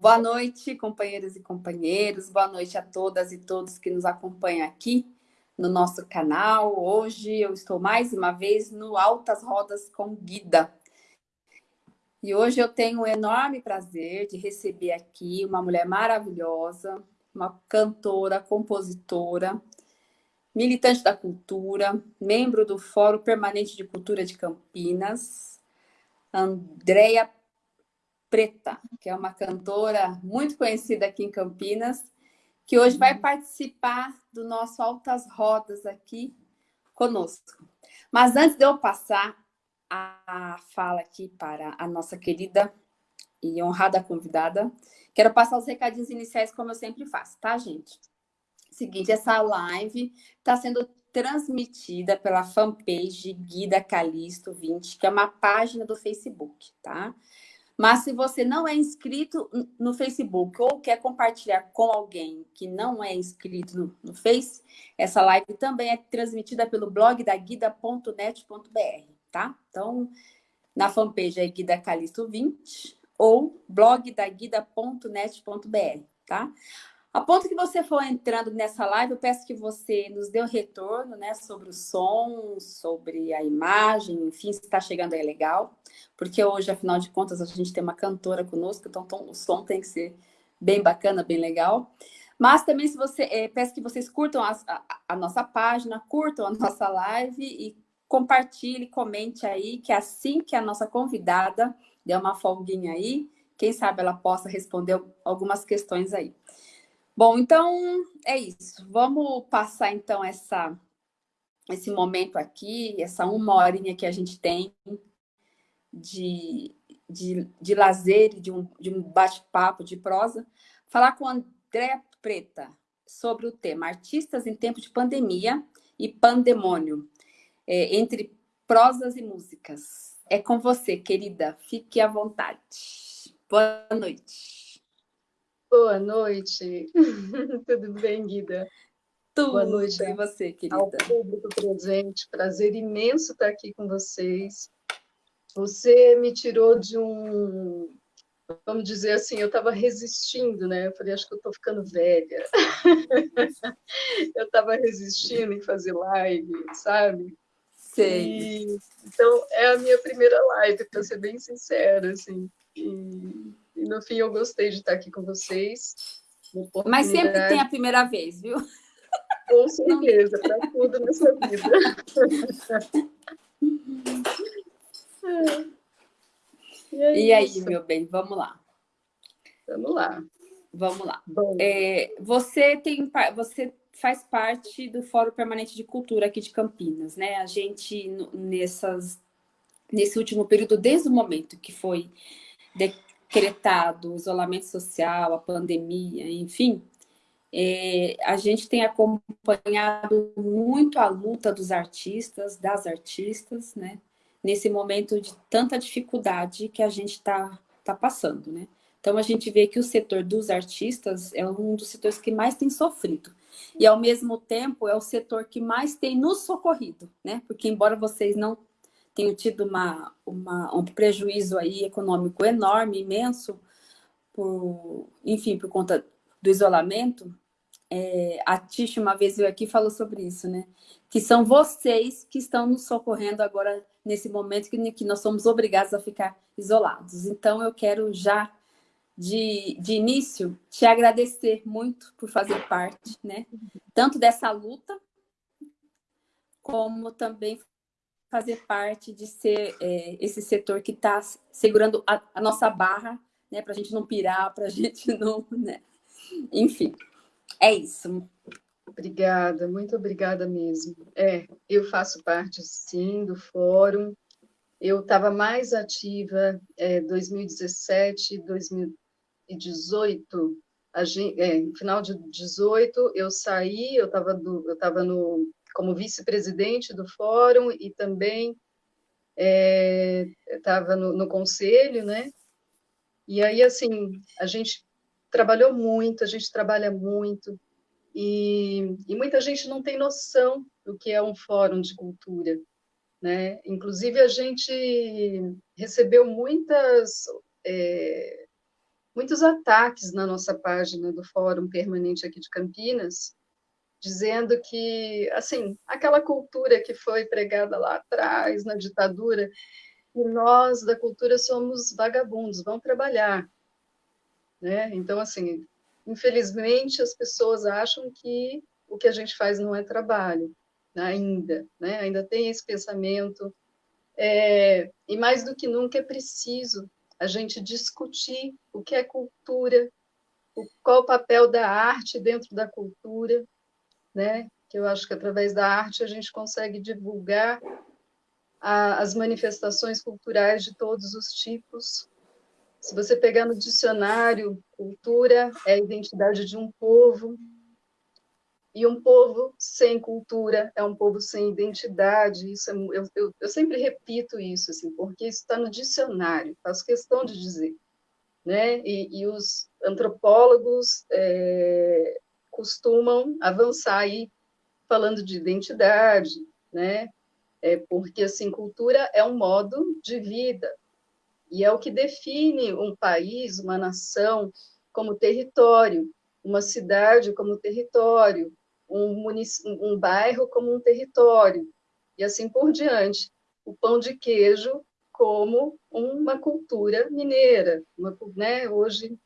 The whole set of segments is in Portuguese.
Boa noite, companheiras e companheiros. Boa noite a todas e todos que nos acompanham aqui no nosso canal. Hoje eu estou mais uma vez no Altas Rodas com Guida. E hoje eu tenho o enorme prazer de receber aqui uma mulher maravilhosa, uma cantora, compositora, militante da cultura, membro do Fórum Permanente de Cultura de Campinas, Andréia Preta, que é uma cantora muito conhecida aqui em Campinas, que hoje vai uhum. participar do nosso Altas Rodas aqui conosco. Mas antes de eu passar a fala aqui para a nossa querida e honrada convidada, quero passar os recadinhos iniciais como eu sempre faço, tá, gente? Seguinte, essa live está sendo transmitida pela fanpage Guida Calisto 20, que é uma página do Facebook, tá? Mas se você não é inscrito no Facebook ou quer compartilhar com alguém que não é inscrito no, no Face, essa live também é transmitida pelo blog da guida.net.br, tá? Então, na fanpage é Guida Calisto 20 ou blog da guida.net.br, tá? A ponto que você for entrando nessa live, eu peço que você nos dê um retorno né, sobre o som, sobre a imagem, enfim, se está chegando aí legal. Porque hoje, afinal de contas, a gente tem uma cantora conosco, então o som tem que ser bem bacana, bem legal. Mas também, se você é, peço que vocês curtam a, a, a, nossa página, curtam a nossa live e compartilhe, comente aí, que assim que a nossa convidada der uma folguinha aí, quem sabe ela possa responder algumas questões aí. Bom, então é isso. Vamos passar então essa, esse momento aqui, essa uma horinha que a gente tem de, de, de lazer, de um, de um bate-papo, de prosa, falar com André Preta sobre o tema Artistas em Tempo de Pandemia e Pandemônio, é, entre prosas e músicas. É com você, querida. Fique à vontade. Boa noite. Boa noite. Tudo bem, Guida? Tudo Boa noite e você, querida. Ao público presente, prazer imenso estar aqui com vocês. Você me tirou de um, vamos dizer assim, eu estava resistindo, né? Eu falei, acho que eu estou ficando velha. eu estava resistindo em fazer live, sabe? Sei. E, então, é a minha primeira live, para ser bem sincera, assim. E e no fim eu gostei de estar aqui com vocês. Mas sempre tem a primeira vez, viu? Com certeza, para tudo nessa vida. e, é e aí, meu bem, vamos lá. Vamos lá. Vamos lá. É, você, tem, você faz parte do Fórum Permanente de Cultura aqui de Campinas, né? A gente, nessas, nesse último período, desde o momento que foi decretado o isolamento social, a pandemia, enfim, é, a gente tem acompanhado muito a luta dos artistas, das artistas, né? Nesse momento de tanta dificuldade que a gente está tá passando, né? Então, a gente vê que o setor dos artistas é um dos setores que mais tem sofrido. E, ao mesmo tempo, é o setor que mais tem nos socorrido, né? Porque, embora vocês não tenho tido uma, uma, um prejuízo aí econômico enorme, imenso, por, enfim, por conta do isolamento. É, a Tish uma vez veio aqui e falou sobre isso, né? Que são vocês que estão nos socorrendo agora nesse momento que, que nós somos obrigados a ficar isolados. Então, eu quero já, de, de início, te agradecer muito por fazer parte, né? Tanto dessa luta, como também fazer parte de ser é, esse setor que está segurando a, a, nossa barra, né, para a gente não pirar, para a gente não, né? Enfim, é isso. Obrigada, muito obrigada mesmo. É, eu faço parte, sim, do fórum. Eu estava mais ativa em é, 2017, 2018, a gente, é, no final de 18, eu saí, eu estava eu no como vice-presidente do fórum e também estava é, no, no conselho, né? E aí, assim, a gente trabalhou muito, a gente trabalha muito, e, e, muita gente não tem noção do que é um fórum de cultura. Né? Inclusive, a gente recebeu muitas, é, muitos ataques na nossa página do Fórum Permanente aqui de Campinas, dizendo que, assim, aquela cultura que foi pregada lá atrás, na ditadura, e nós da cultura somos vagabundos, vão trabalhar. Né? Então, assim, infelizmente as pessoas acham que o que a gente faz não é trabalho, né? ainda, né? ainda tem esse pensamento, é, e mais do que nunca é preciso a gente discutir o que é cultura, o, qual o papel da arte dentro da cultura, né? que eu acho que através da arte a gente consegue divulgar a, as manifestações culturais de todos os tipos. Se você pegar no dicionário, cultura é a identidade de um povo, e um povo sem cultura é um povo sem identidade. Isso é, eu, eu, eu sempre repito isso, assim, porque isso está no dicionário, faço questão de dizer. Né? E, e os antropólogos é, costumam avançar aí falando de identidade, né? É porque assim cultura é um modo de vida e é o que define um país, uma nação como território, uma cidade como território, um, um bairro como um território e assim por diante. O pão de queijo como uma cultura mineira, uma, né? Hoje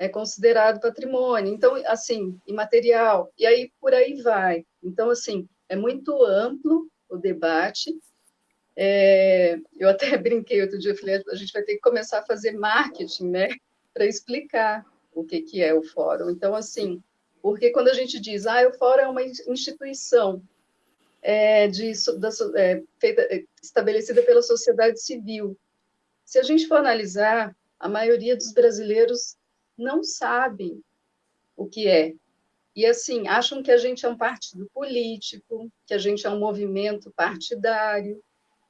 é considerado patrimônio, então assim imaterial e aí por aí vai. Então assim é muito amplo o debate. É, eu até brinquei outro dia, eu falei, a gente vai ter que começar a fazer marketing, né, para explicar o que, que é o fórum. Então, assim, porque quando a gente diz, ah, o fórum é uma instituição é, de, da, é, feita, é, estabelecida pela sociedade civil, se a gente for analisar, a maioria dos brasileiros não sabem o que é, e, assim, acham que a gente é um partido político, que a gente é um movimento partidário.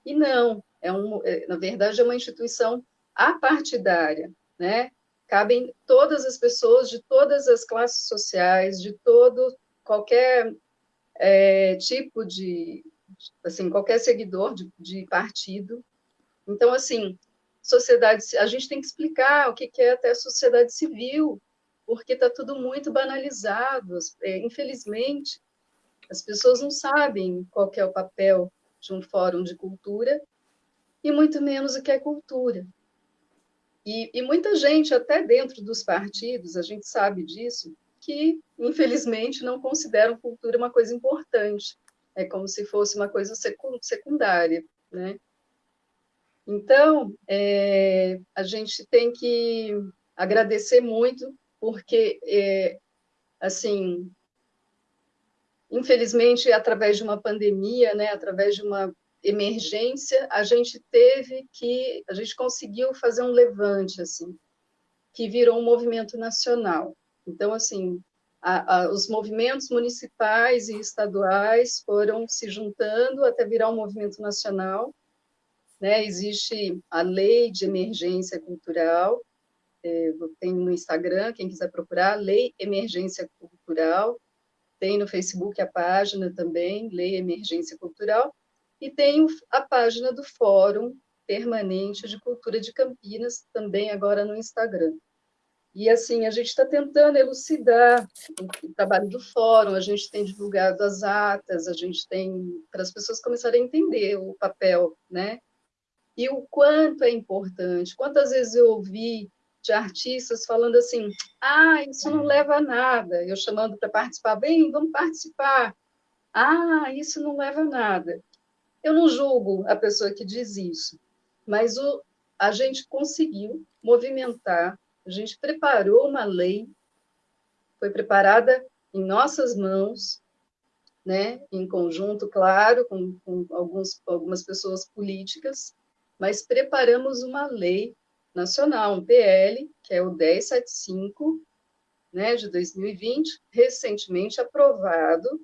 E não, é um, é, na verdade, é uma instituição apartidária, né? Cabem todas as pessoas de todas as classes sociais, de todo, qualquer é, tipo de, assim, qualquer seguidor de, de partido. Então, assim, sociedade, a gente tem que explicar o que é até sociedade civil, porque está tudo muito banalizado. É, infelizmente, as pessoas não sabem qual é o papel de um fórum de cultura e muito menos o que é cultura. E, e, muita gente, até dentro dos partidos, a gente sabe disso, que infelizmente não consideram cultura uma coisa importante. É como se fosse uma coisa secundária, né? Então, é, a gente tem que agradecer muito porque, é, assim, infelizmente, através de uma pandemia, né, através de uma emergência, a gente teve que, a gente conseguiu fazer um levante, assim, que virou um movimento nacional. Então, assim, a, a, os movimentos municipais e estaduais foram se juntando até virar um movimento nacional. Né? Existe a lei de emergência cultural, é, tem no Instagram, quem quiser procurar, Lei Emergência Cultural, tem no Facebook a página também, Lei Emergência Cultural, e tem a página do Fórum Permanente de Cultura de Campinas, também agora no Instagram. E assim, a gente está tentando elucidar o trabalho do fórum, a gente tem divulgado as atas, a gente tem, para as pessoas começarem a entender o papel, né? E o quanto é importante. Quantas vezes eu ouvi de artistas falando assim, ah, isso não leva a nada. Eu chamando para participar, bem, vamos participar. Ah, isso não leva a nada. Eu não julgo a pessoa que diz isso, mas o, a gente conseguiu movimentar, a gente preparou uma lei, foi preparada em nossas mãos, né, em conjunto, claro, com, com alguns, algumas pessoas políticas, mas preparamos uma lei nacional, um PL, que é o 1075, né, de 2020, recentemente aprovado,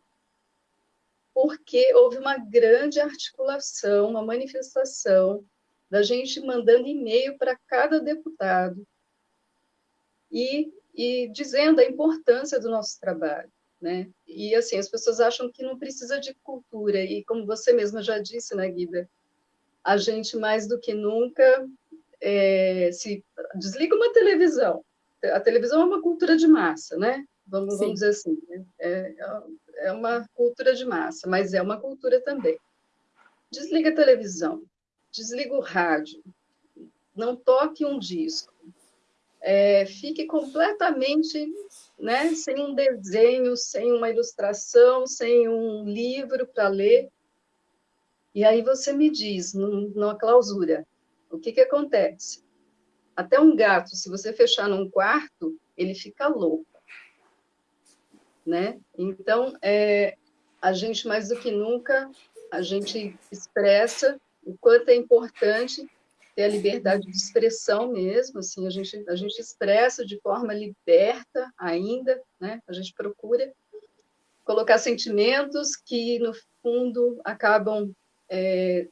porque houve uma grande articulação, uma manifestação da gente mandando e-mail para cada deputado e, e dizendo a importância do nosso trabalho. Né? E assim, as pessoas acham que não precisa de cultura, e como você mesma já disse, né, Guida, a gente mais do que nunca é, se desliga uma televisão, a televisão é uma cultura de massa, né? Vamos, vamos dizer assim, né? é, é uma cultura de massa, mas é uma cultura também. Desliga a televisão, desliga o rádio, não toque um disco, é, fique completamente né, sem um desenho, sem uma ilustração, sem um livro para ler. E aí você me diz, numa clausura, o que, que acontece? Até um gato, se você fechar num quarto, ele fica louco. Né? Então, é, a gente, mais do que nunca, a gente expressa o quanto é importante ter a liberdade de expressão mesmo, assim, a gente, a gente expressa de forma liberta ainda, né? A gente procura colocar sentimentos que, no fundo, acabam... É,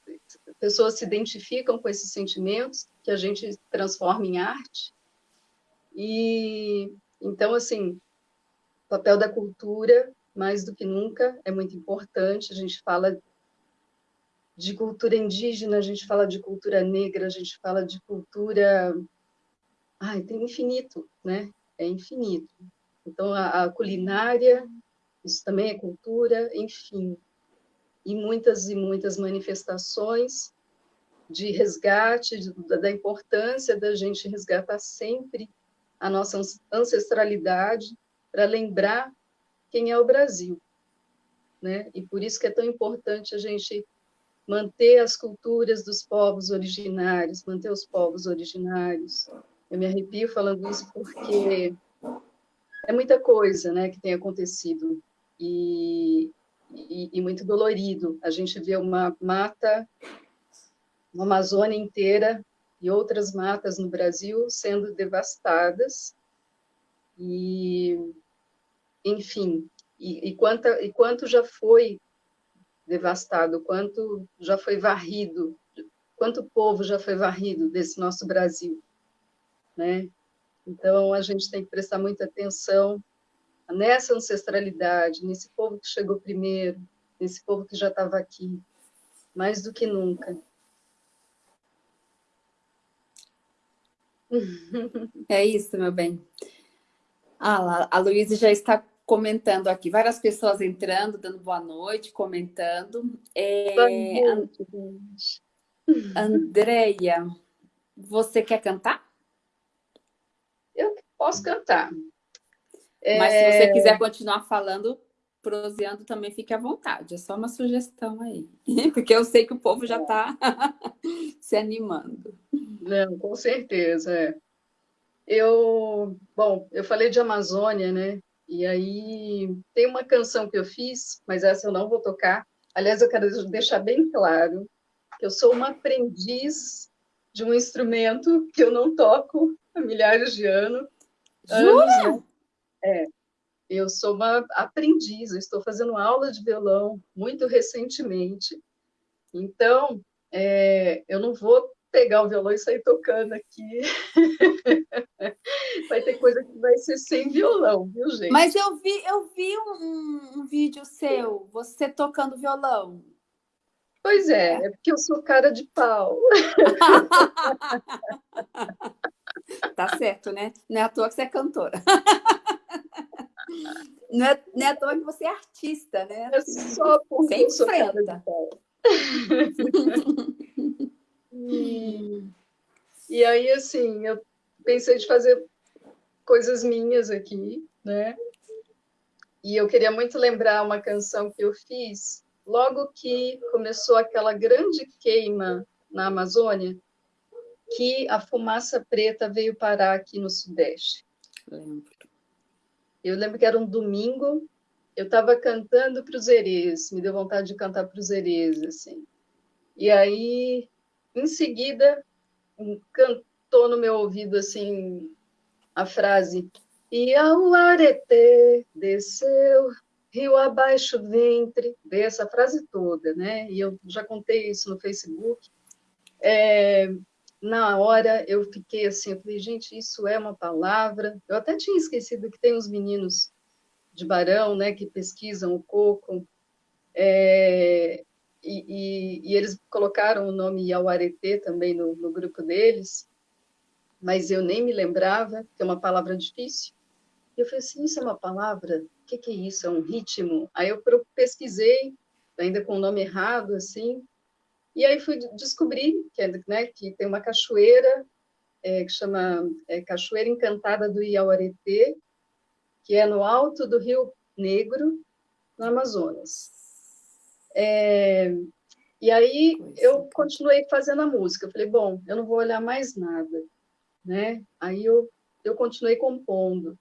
pessoas se identificam com esses sentimentos, que a gente transforma em arte. E, então, assim, o papel da cultura, mais do que nunca, é muito importante. A gente fala de cultura indígena, a gente fala de cultura negra, a gente fala de cultura... Ai, tem infinito, né? É infinito. Então, a, a culinária, isso também é cultura, enfim. E muitas e muitas manifestações de resgate, de, da importância da gente resgatar sempre a nossa ancestralidade, para lembrar quem é o Brasil. Né? E por isso que é tão importante a gente manter as culturas dos povos originários, manter os povos originários. Eu me arrepio falando isso porque é muita coisa né, que tem acontecido e, e, e muito dolorido. A gente vê uma mata, uma Amazônia inteira e outras matas no Brasil sendo devastadas e, enfim, e, e, quanta, e quanto já foi devastado, quanto já foi varrido, quanto povo já foi varrido desse nosso Brasil, né? Então, a gente tem que prestar muita atenção nessa ancestralidade, nesse povo que chegou primeiro, nesse povo que já estava aqui, mais do que nunca. É isso, meu bem. Ah, a Luísa já está comentando aqui, várias pessoas entrando, dando boa noite, comentando. É, boa noite, gente. Andréia, você quer cantar? Eu posso cantar. Mas é... se você quiser continuar falando, proseando, também fique à vontade. É só uma sugestão aí. Porque eu sei que o povo já está se animando. Não, com certeza. É. Eu, bom, eu falei de Amazônia, né? E aí tem uma canção que eu fiz, mas essa eu não vou tocar. Aliás, eu quero deixar bem claro que eu sou uma aprendiz de um instrumento que eu não toco há milhares de anos. Jura? Anos, né? É. Eu sou uma aprendiz, estou fazendo aula de violão muito recentemente. Então, é, eu não vou pegar o violão e sair tocando aqui. vai ter coisa que vai ser sem violão, viu, gente? Mas eu vi, eu vi um, um vídeo seu, você tocando violão. Pois é, é porque eu sou cara de pau. tá certo, né? Não é à toa que você é cantora. Não é, não é à toa que você é artista, né? É eu sou cara de pau. E, e aí, assim, eu pensei de fazer coisas minhas aqui, né? E eu queria muito lembrar uma canção que eu fiz logo que começou aquela grande queima na Amazônia, que a fumaça preta veio parar aqui no Sudeste. Lembro. Eu lembro que era um domingo, eu estava cantando para os herês, me deu vontade de cantar para os herês, assim. E aí em seguida, cantou no meu ouvido assim a frase e ao arete desceu, rio abaixo ventre, dei essa frase toda, né? E eu já contei isso no Facebook. É, na hora eu fiquei assim, eu falei, gente, isso é uma palavra. Eu até tinha esquecido que tem uns meninos de Barão, né, que pesquisam o coco. É, e, e, e, eles colocaram o nome Iauaretê também no, no grupo deles, mas eu nem me lembrava, que é uma palavra difícil. E eu falei assim, isso é uma palavra? O que, que é isso? É um ritmo? Aí eu pesquisei, ainda com o nome errado, assim, e aí fui descobrir que, é, né, que tem uma cachoeira é, que chama é, Cachoeira Encantada do Iauaretê, que é no alto do Rio Negro, no Amazonas. É, e aí eu continuei fazendo a música. Eu falei, bom, eu não vou olhar mais nada, né? Aí eu, eu continuei compondo.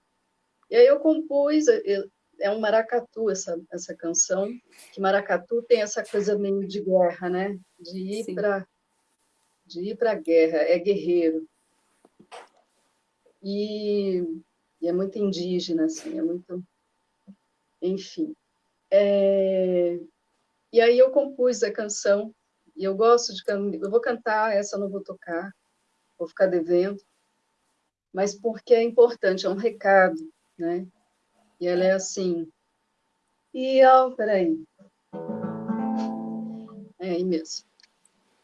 E aí eu compus, eu, é um maracatu essa, essa canção, que maracatu tem essa coisa meio de guerra, né? De ir para de ir para a guerra, é guerreiro. E, e, é muito indígena, assim, é muito... Enfim. É, e aí eu compus a canção, e eu gosto de... Eu vou cantar, essa eu não vou tocar, vou ficar devendo, mas porque é importante, é um recado, né? E ela é assim. E ao. Peraí. É aí mesmo.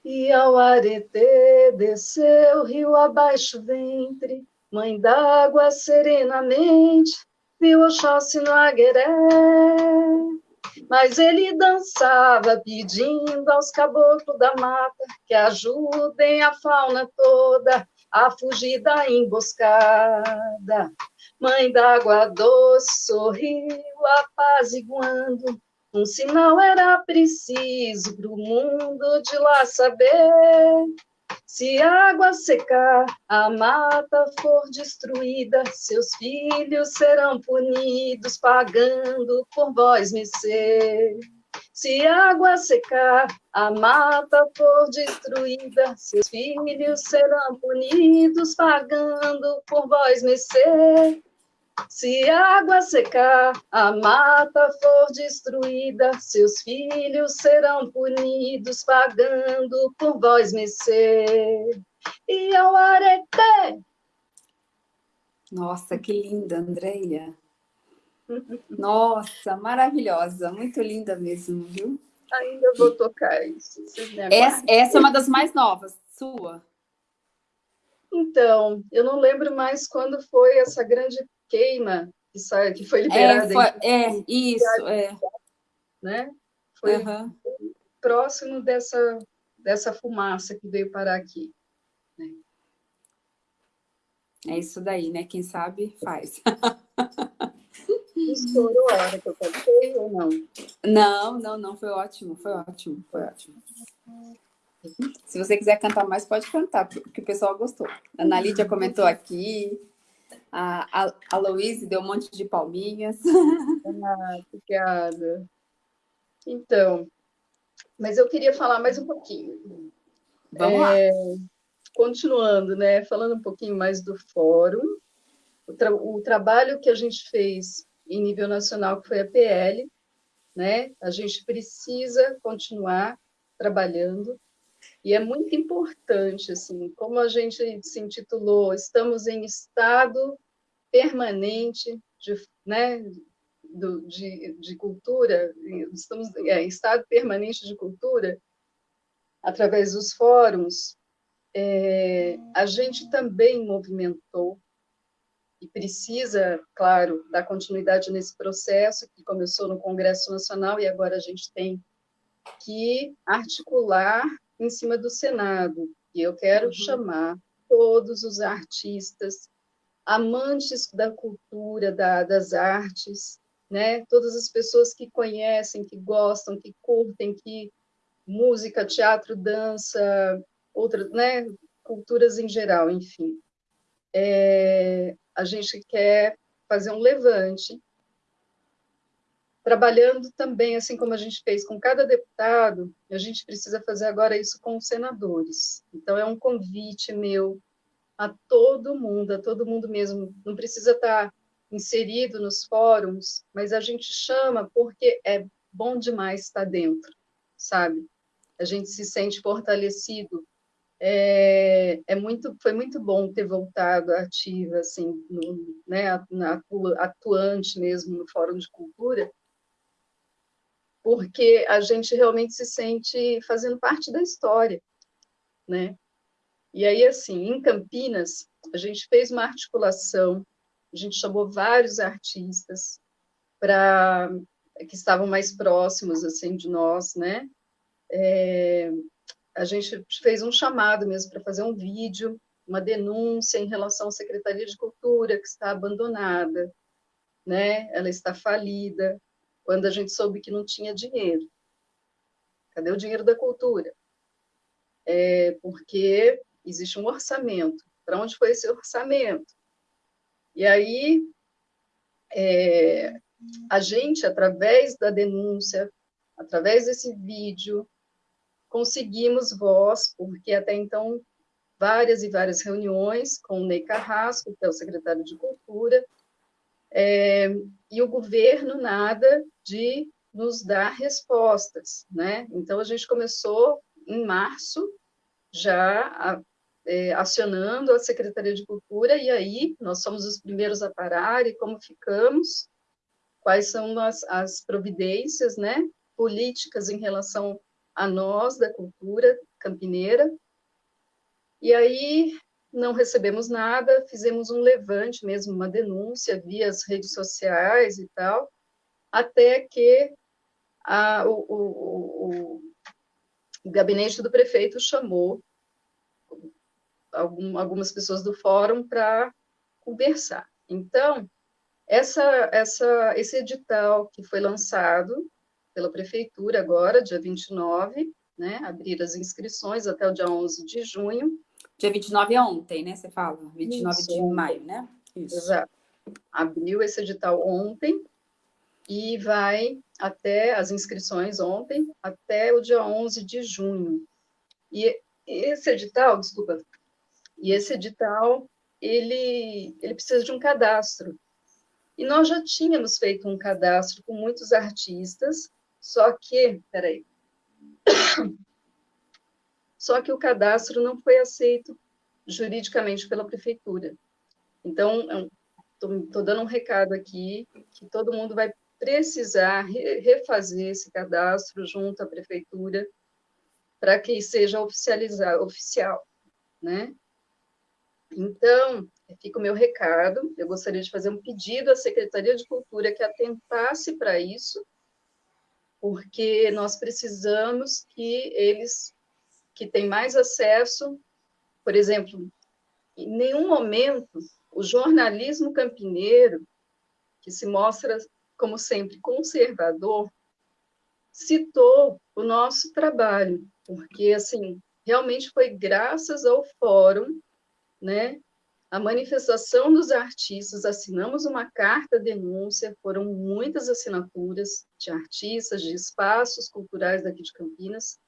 E ao aretê desceu rio abaixo ventre, mãe d'água serenamente, viu Oxóssi no agueré. Mas ele dançava pedindo aos caboclos da mata que ajudem a fauna toda a fugir da emboscada. Mãe d'água doce sorriu, apaziguando. Um sinal era preciso para o mundo de lá saber. Se a água secar, a mata for destruída, seus filhos serão punidos, pagando por vós me ser. Se a água secar, a mata for destruída, seus filhos serão punidos, pagando por vós me ser. Se a água secar, a mata for destruída, seus filhos serão punidos, pagando por vós mecer. E ao areté. Nossa, que linda, Andréia. Nossa, maravilhosa, muito linda mesmo, viu? Ainda vou tocar isso. Essa, essa é uma das mais novas, sua? Então, eu não lembro mais quando foi essa grande queima que, sai, que foi liberada. É, foi, é isso, é. Né? Foi uhum. próximo dessa, dessa fumaça que veio parar aqui. Né? É isso daí, né? Quem sabe, faz. Estourou a hora que eu cantei ou não? Não, não, não. Foi ótimo, foi ótimo, foi ótimo. Se você quiser cantar mais, pode cantar, porque o pessoal gostou. A Ana Lídia comentou aqui, a, a, a Louise deu um monte de palminhas. Ah, obrigada. Então, mas eu queria falar mais um pouquinho. Vamos é, lá. Continuando, né? Falando um pouquinho mais do fórum. O, tra o trabalho que a gente fez em nível nacional, que foi a PL, né? A gente precisa continuar trabalhando e é muito importante, assim, como a gente se intitulou, estamos em estado permanente de, né, do, de, de cultura, estamos é, em estado permanente de cultura, através dos fóruns, é, a gente também movimentou e precisa, claro, dar continuidade nesse processo que começou no Congresso Nacional e agora a gente tem que articular em cima do Senado. E eu quero uhum. chamar todos os artistas, amantes da cultura, da, das artes, né? todas as pessoas que conhecem, que gostam, que curtem, que música, teatro, dança, outras, né? culturas em geral, enfim. É, a gente quer fazer um levante trabalhando também, assim como a gente fez com cada deputado, a gente precisa fazer agora isso com os senadores. Então, é um convite meu a todo mundo, a todo mundo mesmo, não precisa estar inserido nos fóruns, mas a gente chama porque é bom demais estar dentro, sabe? A gente se sente fortalecido. É, é muito, foi muito bom ter voltado ativa, assim, no, né, atuante mesmo no Fórum de Cultura, porque a gente realmente se sente fazendo parte da história, né? E aí, assim, em Campinas, a gente fez uma articulação, a gente chamou vários artistas para que estavam mais próximos, assim, de nós, né? É, a gente fez um chamado mesmo para fazer um vídeo, uma denúncia em relação à Secretaria de Cultura, que está abandonada, né? ela está falida, quando a gente soube que não tinha dinheiro. Cadê o dinheiro da cultura? É porque existe um orçamento. Para onde foi esse orçamento? E aí, é, a gente, através da denúncia, através desse vídeo, conseguimos voz, porque até então várias e várias reuniões com o Ney Carrasco, que é o secretário de Cultura, é, e o governo nada de nos dar respostas, né? Então, a gente começou em março, já é, acionando a Secretaria de Cultura, e aí nós somos os primeiros a parar, e como ficamos, quais são as, as providências, né, políticas em relação a nós, da cultura campineira. E aí não recebemos nada, fizemos um levante mesmo, uma denúncia via as redes sociais e tal, até que a, o, o, o, gabinete do prefeito chamou algum, algumas pessoas do fórum para conversar. Então, essa, essa, esse edital que foi lançado pela prefeitura agora, dia 29, né, abrir as inscrições até o dia 11 de junho. Dia 29 é ontem, né, você fala? 29 Isso, de maio, né? Isso. Exato. Abriu esse edital ontem e vai até as inscrições ontem, até o dia 11 de junho. E esse edital, desculpa, e esse edital, ele, ele precisa de um cadastro. E nós já tínhamos feito um cadastro com muitos artistas, só que, peraí, só que o cadastro não foi aceito juridicamente pela prefeitura. Então, estou dando um recado aqui, que todo mundo vai precisar refazer esse cadastro junto à prefeitura para que seja oficializado, oficial, né? Então, fica o meu recado, eu gostaria de fazer um pedido à Secretaria de Cultura que atentasse para isso, porque nós precisamos que eles que têm mais acesso, por exemplo, em nenhum momento o jornalismo campineiro, que se mostra, como sempre, conservador, citou o nosso trabalho, porque, assim, realmente foi graças ao fórum, né, a manifestação dos artistas, assinamos uma carta denúncia, foram muitas assinaturas de artistas, de espaços culturais daqui de Campinas,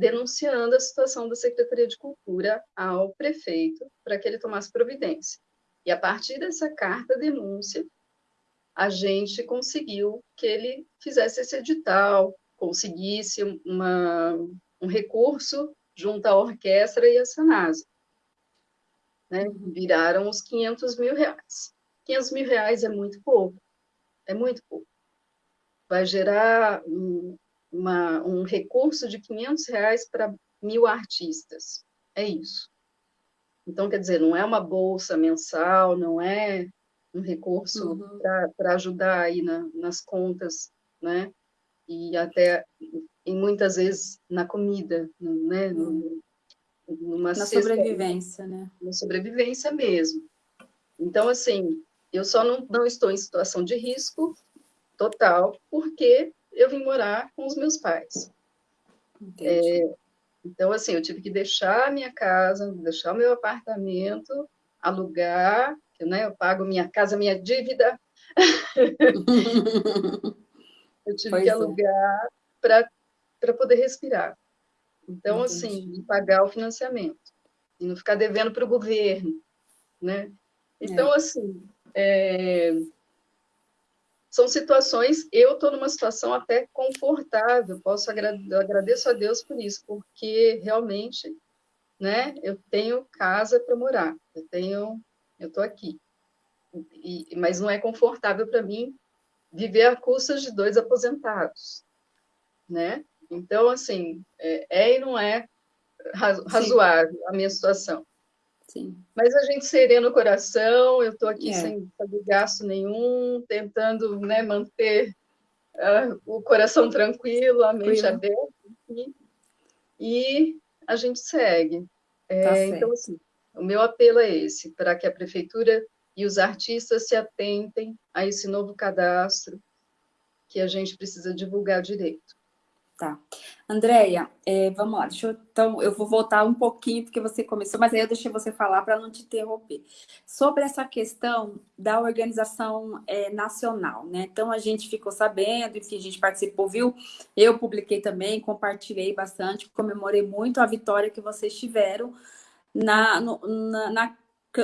denunciando a situação da Secretaria de Cultura ao prefeito para que ele tomasse providência. E a partir dessa carta denúncia, a gente conseguiu que ele fizesse esse edital, conseguisse uma, um recurso junto à orquestra e à Sanasa né? Viraram os 500 mil reais. 500 mil reais é muito pouco, é muito pouco. Vai gerar uma, um recurso de 500 reais para mil artistas, é isso. Então, quer dizer, não é uma bolsa mensal, não é um recurso uhum. para ajudar aí na, nas contas, né? E até, e muitas vezes, na comida, né? Uhum. Numa na sobrevivência, né? Na sobrevivência mesmo. Então, assim, eu só não, não estou em situação de risco total, porque eu vim morar com os meus pais. É, então, assim, eu tive que deixar a minha casa, deixar o meu apartamento, alugar, né, eu pago minha casa, minha dívida. eu tive pois que é. alugar é. para poder respirar. Então, Entendi. assim, pagar o financiamento e não ficar devendo para o governo, né? Então, é. assim, é... são situações, eu estou numa situação até confortável, posso eu agradeço a Deus por isso, porque realmente, né, eu tenho casa para morar, eu tenho, eu estou aqui, e, mas não é confortável para mim viver a custas de dois aposentados, né? Então, assim, é, é e não é razoável Sim. a minha situação. Sim. Mas a gente serena o coração, eu estou aqui é. sem fazer gasto nenhum, tentando né, manter uh, o coração tranquilo, a mente aberta. E a gente segue. É, tá então, assim, o meu apelo é esse, para que a prefeitura e os artistas se atentem a esse novo cadastro que a gente precisa divulgar direito. Tá. Andréia, é, vamos lá, deixa eu, então, eu vou voltar um pouquinho, porque você começou, mas aí eu deixei você falar para não te interromper. Sobre essa questão da organização é, nacional, né? Então, a gente ficou sabendo, enfim, a gente participou, viu? Eu publiquei também, compartilhei bastante, comemorei muito a vitória que vocês tiveram na, no, na, na,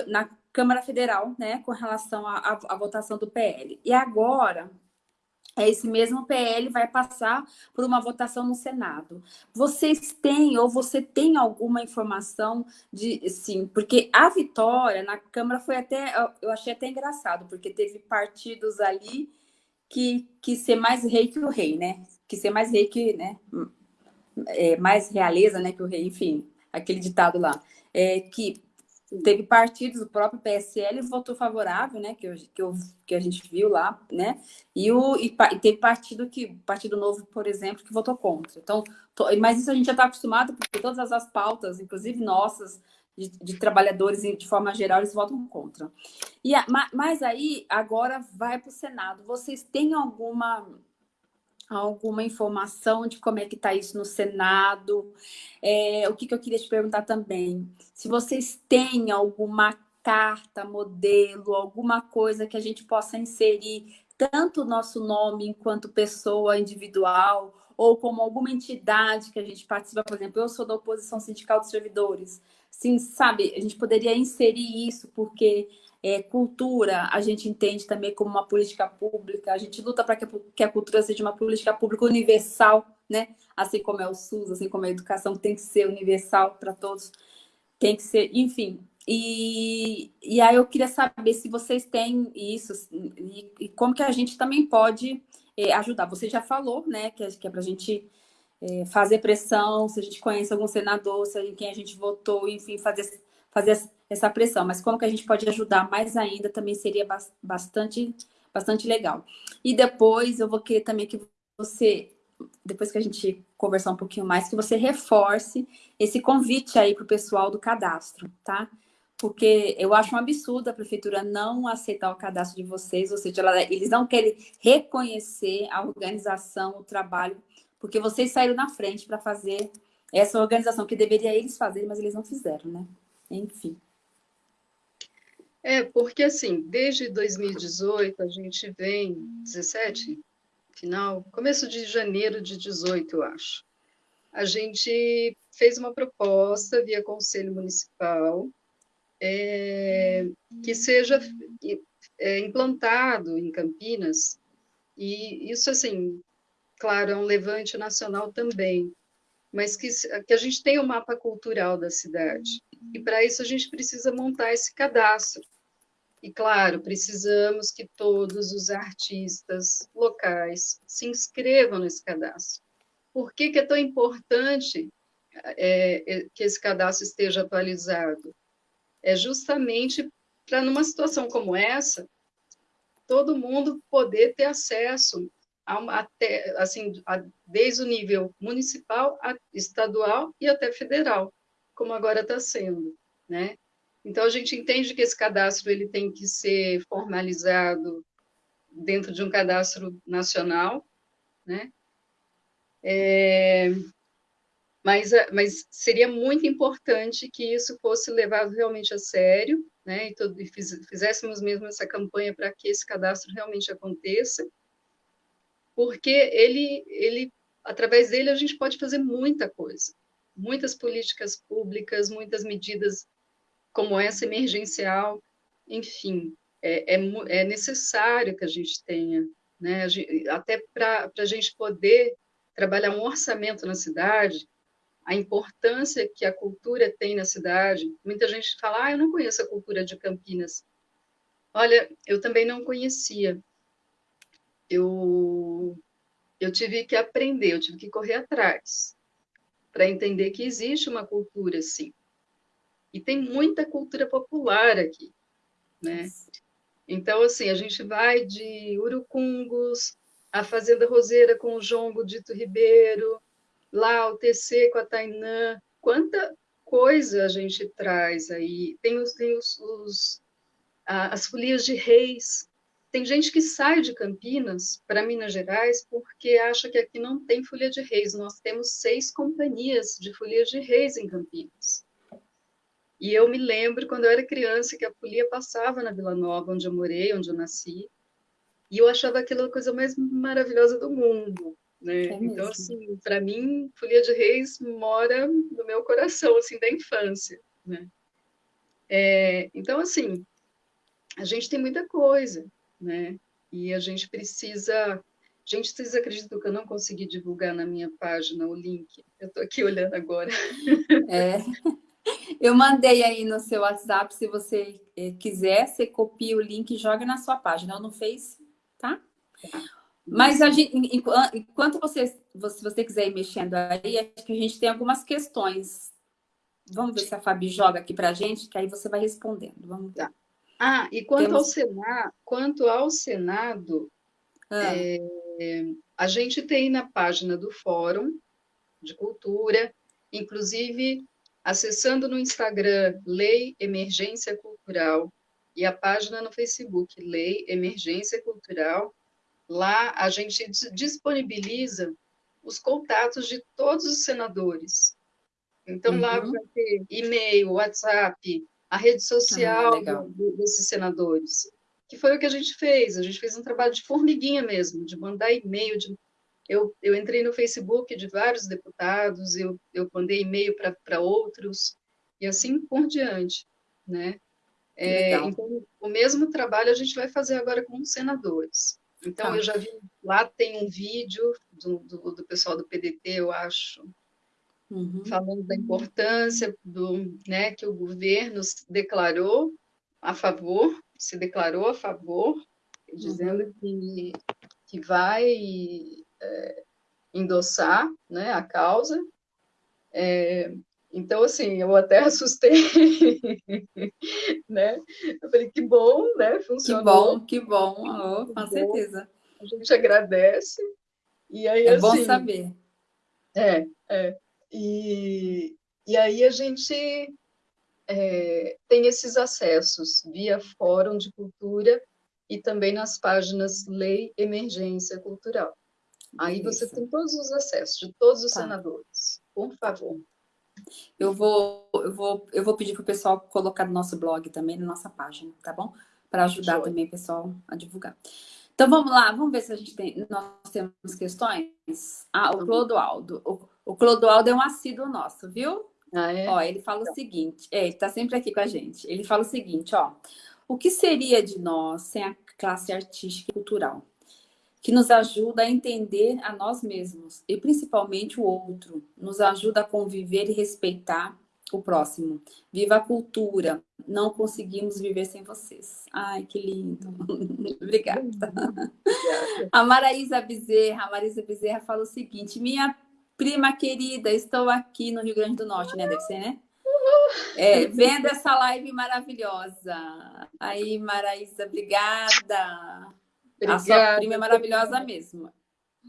na Câmara Federal, né, com relação à votação do PL. E agora, esse mesmo PL vai passar por uma votação no Senado. Vocês têm, ou você tem alguma informação de, sim, porque a vitória na Câmara foi até, eu achei até engraçado, porque teve partidos ali que, que ser mais rei que o rei, né? Que ser mais rei que, né? É, mais realeza, né, que o rei, enfim, aquele ditado lá. É, que Teve partidos, o próprio PSL votou favorável, né? Que, eu, que, eu, que a gente viu lá, né? E, o, e, e teve partido que, Partido Novo, por exemplo, que votou contra. Então, to, mas isso a gente já está acostumado, porque todas as pautas, inclusive nossas, de, de, trabalhadores de forma geral, eles votam contra. E a, mas aí, agora vai para o Senado. Vocês têm alguma alguma informação de como é que está isso no Senado. É, o que, que eu queria te perguntar também, se vocês têm alguma carta, modelo, alguma coisa que a gente possa inserir tanto o nosso nome enquanto pessoa individual, ou como alguma entidade que a gente participa, por exemplo, eu sou da oposição sindical dos servidores. Sim, sabe, a gente poderia inserir isso, porque é, cultura, a gente entende também como uma política pública, a gente luta para que, a cultura seja uma política pública universal, né? Assim como é o SUS, assim como é a educação tem que ser universal para todos, tem que ser, enfim. E, e aí eu queria saber se vocês têm isso e, e como que a gente também pode é, ajudar. Você já falou, né, que é, que é para a gente é, fazer pressão, se a gente conhece algum senador, se gente, quem a gente votou, enfim, fazer, fazer essa pressão, mas como que a gente pode ajudar mais ainda também seria bastante, bastante legal. E depois eu vou querer também que você, depois que a gente conversar um pouquinho mais, que você reforce esse convite aí para o pessoal do cadastro, tá? Porque eu acho um absurdo a prefeitura não aceitar o cadastro de vocês, ou seja, eles não querem reconhecer a organização, o trabalho, porque vocês saíram na frente para fazer essa organização que deveria eles fazerem, mas eles não fizeram, né? Enfim. É, porque assim, desde 2018 a gente vem, 17, final, começo de janeiro de 18, eu acho. A gente fez uma proposta via Conselho Municipal é, que seja é, implantado em Campinas, e isso, assim, claro, é um levante nacional também, mas que, que a gente tenha um mapa cultural da cidade. E para isso a gente precisa montar esse cadastro. E, claro, precisamos que todos os artistas locais se inscrevam nesse cadastro. Por que, que é tão importante é, é que esse cadastro esteja atualizado? É justamente para, numa situação como essa, todo mundo poder ter acesso a, até, assim, a, desde o nível municipal, a, estadual e até federal, como agora está sendo, né? Então, a gente entende que esse cadastro ele tem que ser formalizado dentro de um cadastro nacional, né? É, mas, mas seria muito importante que isso fosse levado realmente a sério, né? E, todo, e fiz, fizéssemos mesmo essa campanha para que esse cadastro realmente aconteça, porque ele, ele, através dele, a gente pode fazer muita coisa, muitas políticas públicas, muitas medidas como essa emergencial, enfim, é, é, é necessário que a gente tenha, né? Gente, até para a gente poder trabalhar um orçamento na cidade, a importância que a cultura tem na cidade. Muita gente fala, ah, eu não conheço a cultura de Campinas. Olha, eu também não conhecia. Eu, eu tive que aprender, eu tive que correr atrás para entender que existe uma cultura, sim. E tem muita cultura popular aqui, né? Então, assim, a gente vai de Urucungos, a Fazenda Roseira com o João Godito Ribeiro, lá o TC com a Tainã, quanta coisa a gente traz aí. Tem os, tem os, os as folias de reis. Tem gente que sai de Campinas para Minas Gerais porque acha que aqui não tem folia de reis. Nós temos seis companhias de folia de reis em Campinas. E eu me lembro quando eu era criança que a folia passava na Vila Nova, onde eu morei, onde eu nasci, e eu achava aquilo a coisa mais maravilhosa do mundo. Né? É então, assim, para mim, Folia de Reis mora no meu coração, assim, da infância. Né? É, então, assim, a gente tem muita coisa, né? E a gente precisa. Gente, vocês acreditam que eu não consegui divulgar na minha página o link? Eu estou aqui olhando agora. É. Eu mandei aí no seu WhatsApp, se você eh, quiser, você copia o link e joga na sua página, ou no Face, tá? Mas gente, enquanto você, se você quiser ir mexendo aí, acho que a gente tem algumas questões. Vamos ver se a Fabi joga aqui para a gente, que aí você vai respondendo. Vamos ver. Tá. Ah, e quanto, Temos... ao, Senado, quanto ao Senado, ah. é, a gente tem na página do Fórum de Cultura, inclusive acessando no Instagram Lei Emergência Cultural e a página no Facebook Lei Emergência Cultural, lá a gente disponibiliza os contatos de todos os senadores. Então, uhum. lá vai ter e-mail, WhatsApp, a rede social ah, desses senadores. Que foi o que a gente fez. A gente fez um trabalho de formiguinha mesmo, de mandar e-mail. De... Eu, eu entrei no Facebook de vários deputados, eu, eu mandei e-mail para outros, e assim por diante. Né? É, então, o mesmo trabalho a gente vai fazer agora com os senadores. Então, tá. eu já vi, lá tem um vídeo do, do, do pessoal do PDT, eu acho, uhum. falando da importância do, né, que o governo declarou a favor, se declarou a favor, dizendo uhum. que, que vai é, endossar né, a causa. É, então, assim, eu até assustei, né? Eu falei, que bom, né? Funcionou. Que bom, que bom, oh, com bom. certeza. A gente agradece. E aí, é assim, bom saber. É, é. E, e aí a gente é, tem esses acessos via Fórum de Cultura e também nas páginas Lei Emergência Cultural. Aí Isso. você tem todos os acessos de todos os tá. senadores. Por favor. Eu vou, eu vou, eu vou pedir para o pessoal colocar no nosso blog também, na nossa página, tá bom? Para ajudar Joia. também o pessoal a divulgar. Então vamos lá, vamos ver se a gente tem. Nós temos questões. Ah, o Clodoaldo. O, o Clodoaldo é um assíduo nosso, viu? Ah, é? Ó, ele fala o seguinte, é, ele está sempre aqui com a gente. Ele fala o seguinte, ó. O que seria de nós sem a classe artística e cultural? Que nos ajuda a entender a nós mesmos e principalmente o outro. Nos ajuda a conviver e respeitar o próximo. Viva a cultura. Não conseguimos viver sem vocês. Ai, que lindo. Obrigada. A Maraísa Bezerra, a Bezerra fala o seguinte, minha prima querida, estou aqui no Rio Grande do Norte, né? Deve ser, né? É, vendo essa live maravilhosa. Aí, Maraísa, obrigada. Obrigada. A sua prima é maravilhosa mesmo.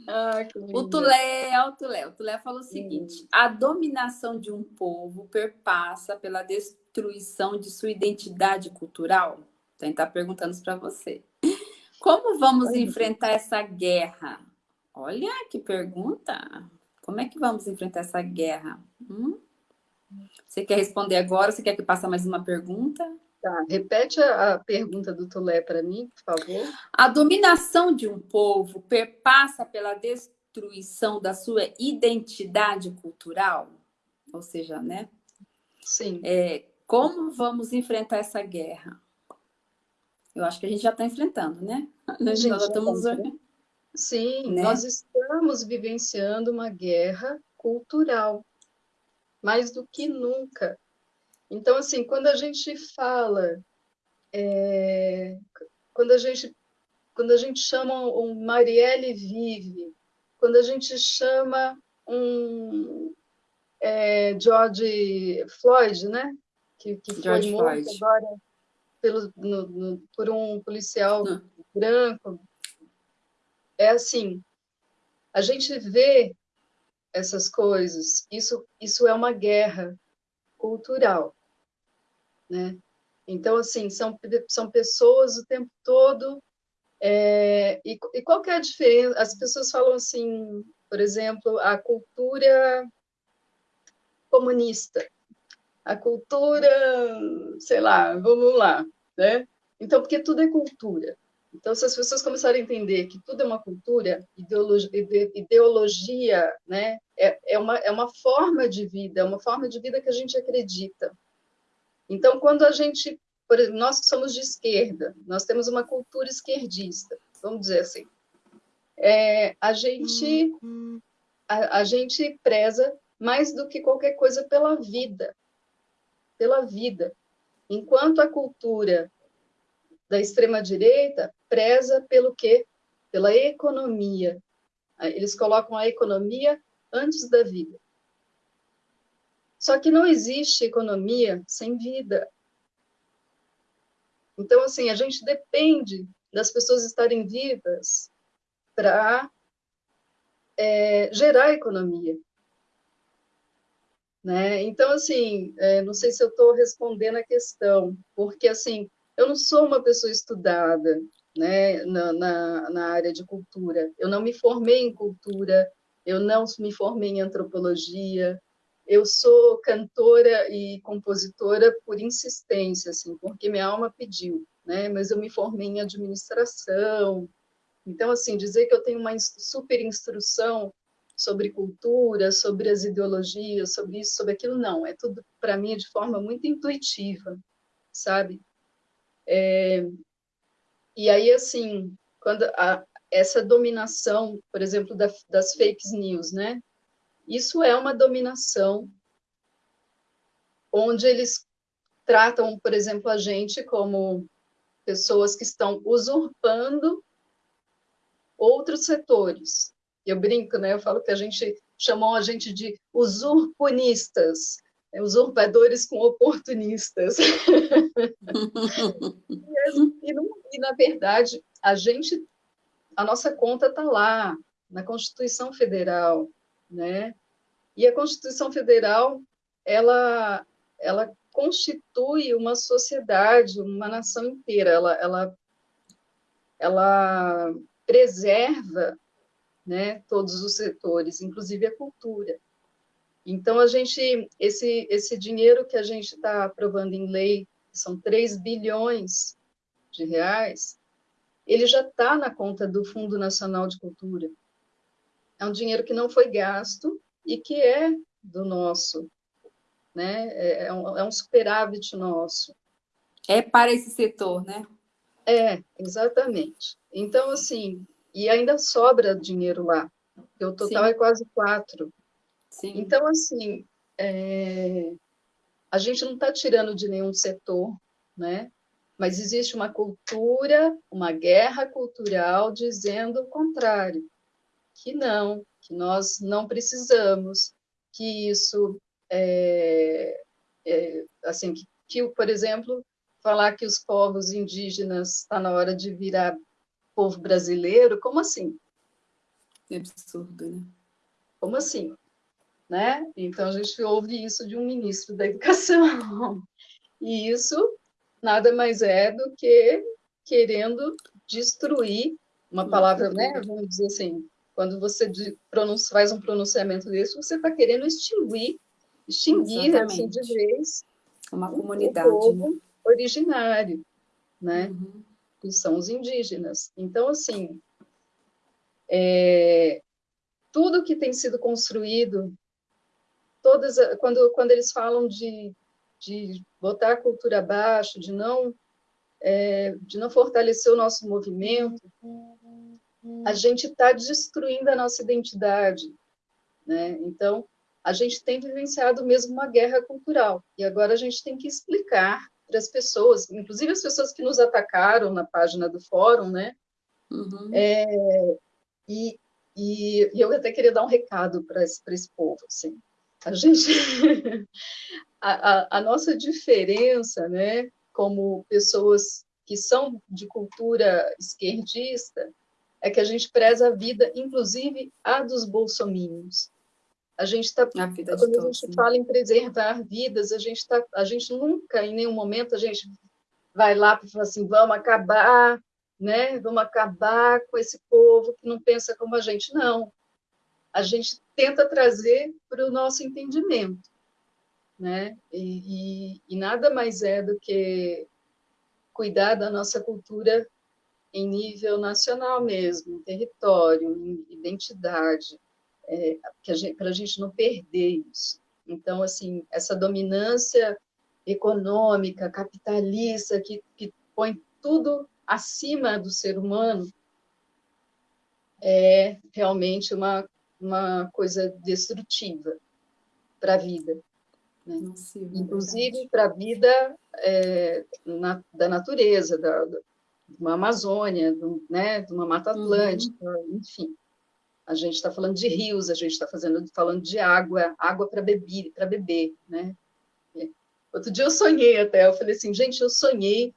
Ah, o Tulé, o Tulé, o Tulé falou o seguinte: hum. a dominação de um povo perpassa pela destruição de sua identidade cultural. Então, está perguntando isso para você. Como vamos enfrentar essa guerra? Olha que pergunta. Como é que vamos enfrentar essa guerra? Hum? Você quer responder agora? Você quer que passe mais uma pergunta? Tá, repete a, pergunta do Tulé para mim, por favor. A dominação de um povo perpassa pela destruição da sua identidade cultural? Ou seja, né? Sim. É, como vamos enfrentar essa guerra? Eu acho que a gente já está enfrentando, né? Nós já estamos... Tá Sim, né? nós estamos vivenciando uma guerra cultural, mais do que nunca. Então, assim, quando a gente fala, é, quando, a gente, quando a gente chama um Marielle Vive, quando a gente chama um, é, George Floyd, né? Que, que foi morto Floyd. agora pelo, no, no, por um policial Não. branco. É assim, a gente vê essas coisas, isso, isso é uma guerra cultural, né? Então, assim, são, são pessoas o tempo todo, é, e, e qual que é a diferença? As pessoas falam assim, por exemplo, a cultura comunista, a cultura, sei lá, vamos lá, né? Então, porque tudo é cultura. Então, se as pessoas começarem a entender que tudo é uma cultura, ideologia, ideologia né, é, é, uma, é uma forma de vida, é uma forma de vida que a gente acredita. Então, quando a gente, por exemplo, nós somos de esquerda, nós temos uma cultura esquerdista, vamos dizer assim, é, a gente a, a gente preza mais do que qualquer coisa pela vida, pela vida. Enquanto a cultura da extrema-direita preza pelo quê? Pela economia. Eles colocam a economia antes da vida. Só que não existe economia sem vida. Então, assim, a gente depende das pessoas estarem vivas para é, gerar economia. Né? Então, assim, é, não sei se eu estou respondendo a questão, porque, assim, eu não sou uma pessoa estudada né, na, na, na área de cultura. Eu não me formei em cultura, eu não me formei em antropologia, eu sou cantora e compositora por insistência, assim, porque minha alma pediu, né? Mas eu me formei em administração. Então, assim, dizer que eu tenho uma super instrução sobre cultura, sobre as ideologias, sobre isso, sobre aquilo, não. É tudo, para mim, de forma muito intuitiva, sabe? É, e aí, assim, quando a, essa dominação, por exemplo, da, das fake news, né? Isso é uma dominação onde eles tratam, por exemplo, a gente como pessoas que estão usurpando outros setores. Eu brinco, né? Eu falo que a gente chamou a gente de usurpunistas, né? usurpadores com oportunistas. e, e, na verdade, a gente, a nossa conta está lá, na Constituição Federal, né? E a Constituição Federal, ela, ela constitui uma sociedade, uma nação inteira, ela, ela, ela preserva né, todos os setores, inclusive a cultura. Então, a gente, esse, esse dinheiro que a gente está aprovando em lei, são 3 bilhões de reais, ele já está na conta do Fundo Nacional de Cultura. É um dinheiro que não foi gasto e que é do nosso, né? É, é um, é um superávit nosso. É para esse setor, né? É, exatamente. Então, assim, e ainda sobra dinheiro lá. O total Sim. é quase quatro. Sim. Então, assim, é... a gente não está tirando de nenhum setor, né? Mas existe uma cultura, uma guerra cultural dizendo o contrário, que não, que nós não precisamos, que isso é, é assim, que, que, por exemplo, falar que os povos indígenas está na hora de virar povo brasileiro, como assim? É absurdo, né? Como assim? Né? Então, a gente ouve isso de um ministro da Educação. E isso nada mais é do que querendo destruir uma palavra, né? Vamos dizer assim, quando você faz um pronunciamento desse, você está querendo extinguir, extinguir assim, de vez uma comunidade, o povo né? originário, né? Uhum que são os indígenas. Então, assim, é, tudo que tem sido construído, todas, quando, quando eles falam de, de botar a cultura abaixo, de não, é, de não fortalecer o nosso movimento, a gente está destruindo a nossa identidade. Né? Então, a gente tem vivenciado mesmo uma guerra cultural, e agora a gente tem que explicar para as pessoas, inclusive as pessoas que nos atacaram na página do fórum, né? Uhum. É, e, e, e, eu até queria dar um recado para esse, esse povo, assim. a gente... a, a, a nossa diferença, né, como pessoas que são de cultura esquerdista, é que a gente preza a vida, inclusive a dos bolsominions. A gente está, quando a gente fala em preservar vidas, a gente tá, a gente nunca, em nenhum momento, a gente vai lá para falar assim, vamos acabar, né? Vamos acabar com esse povo que não pensa como a gente. Não. A gente tenta trazer para o nosso entendimento, né? E, e, e nada mais é do que cuidar da nossa cultura em nível nacional mesmo, em território, em identidade, é, para a gente não perder isso. Então, assim, essa dominância econômica, capitalista, que, que põe tudo acima do ser humano, é realmente uma, uma coisa destrutiva para a vida. Né? Inclusive para a vida é, na, da natureza, da, uma Amazônia, né, de uma Mata uhum. Atlântica, uhum. enfim. A gente está falando de rios, a gente está falando de água, água para beber, para beber, né? Outro dia eu sonhei até, eu falei assim, gente, eu sonhei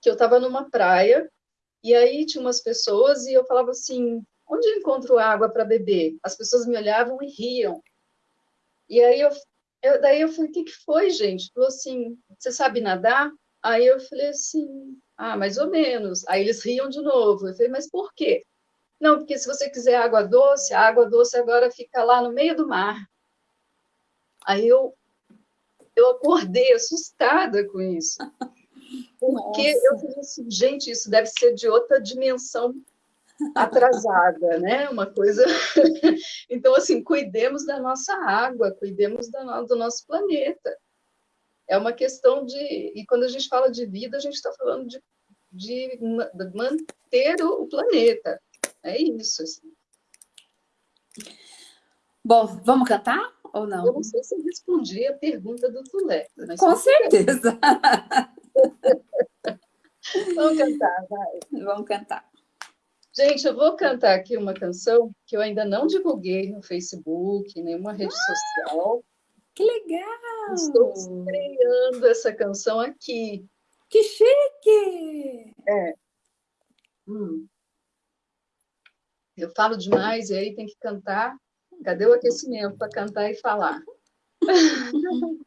que eu estava numa praia e aí tinha umas pessoas e eu falava assim, onde eu encontro água para beber? As pessoas me olhavam e riam. E aí eu, eu daí eu falei, o que, que foi, gente? Falou assim, você sabe nadar? Aí eu falei assim, ah, mais ou menos. Aí eles riam de novo. Eu falei, mas por quê? Não, porque se você quiser água doce, a água doce agora fica lá no meio do mar. Aí eu, eu acordei assustada com isso. Porque Nossa. eu falei assim, gente, isso deve ser de outra dimensão atrasada, né? Uma coisa. então, assim, cuidemos da nossa água, cuidemos do nosso planeta. É uma questão de. E quando a gente fala de vida, a gente está falando de, de, manter o planeta. É isso. Assim. Bom, vamos cantar ou não? Eu não sei se respondi a pergunta do Tulé. Com certeza. vamos cantar, vai. Vamos cantar. Gente, eu vou cantar aqui uma canção que eu ainda não divulguei no Facebook, nenhuma rede ah! social. Que legal! Estou estreando essa canção aqui. Que chique! É. Hum. Eu falo demais e aí tem que cantar. Cadê o aquecimento para cantar e falar?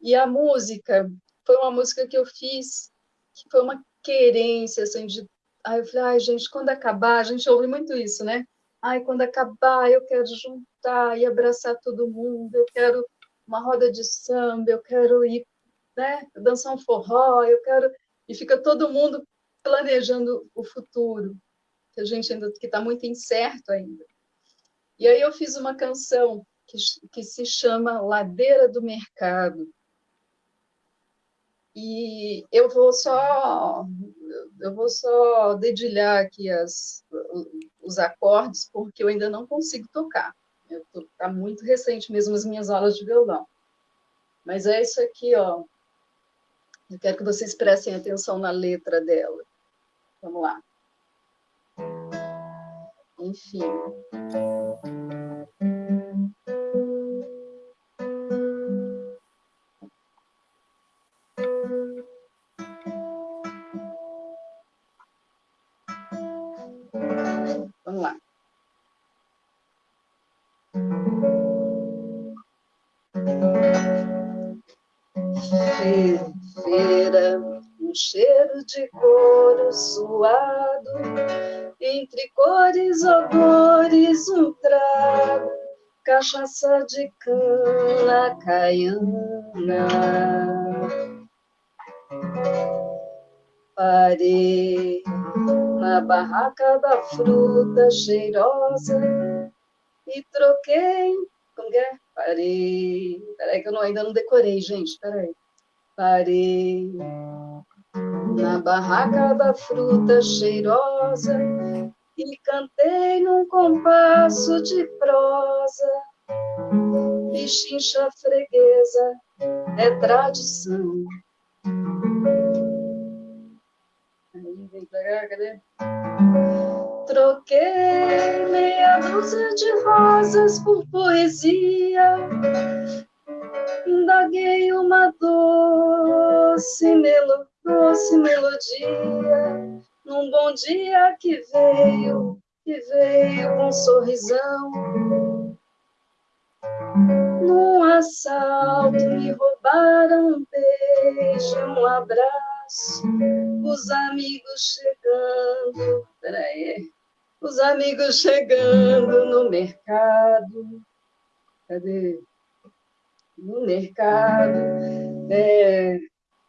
e a música foi uma música que eu fiz, que foi uma querência, assim, de... Aí eu falei, ai, gente, quando acabar, a gente ouve muito isso, né? Ai, quando acabar, eu quero juntar e abraçar todo mundo, eu quero uma roda de samba, eu quero ir né, dançar um forró, eu quero... E fica todo mundo planejando o futuro, que a gente ainda que está muito incerto ainda. E aí eu fiz uma canção que, que se chama Ladeira do Mercado. E eu vou só eu vou só dedilhar aqui as, os acordes, porque eu ainda não consigo tocar. Está muito recente mesmo as minhas aulas de violão. Mas é isso aqui, ó. Eu quero que vocês prestem atenção na letra dela. Vamos lá. Enfim. De couro suado, entre cores, odores, um trago, cachaça de cana caiana. Parei na barraca da fruta cheirosa e troquei. Como que é? Parei. Peraí, que eu não, ainda não decorei, gente. Peraí. Parei na barraca da fruta cheirosa e cantei num compasso de prosa. Pichincha freguesa é tradição. Aí vem pra cá, cadê? troquei meia dúzia de rosas por poesia. Indaguei uma doce, melo, doce melodia num bom dia que veio, que veio com um sorrisão. Num assalto me roubaram um beijo, um abraço. Os amigos chegando, peraí, os amigos chegando no mercado. Cadê? No mercado. É,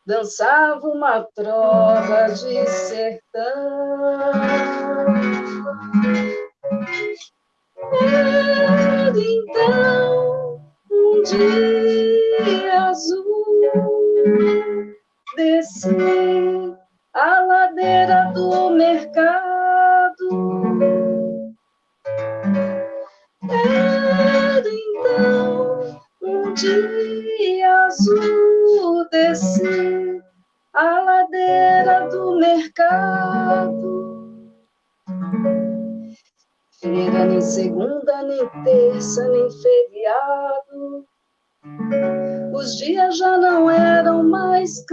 dançava uma trova de sertão. Era então um dia azul, desci a ladeira do mercado. Era então um dia azul, desci a ladeira do mercado. Feira nem segunda, nem terça, nem feriado. Os dias já não eram mais,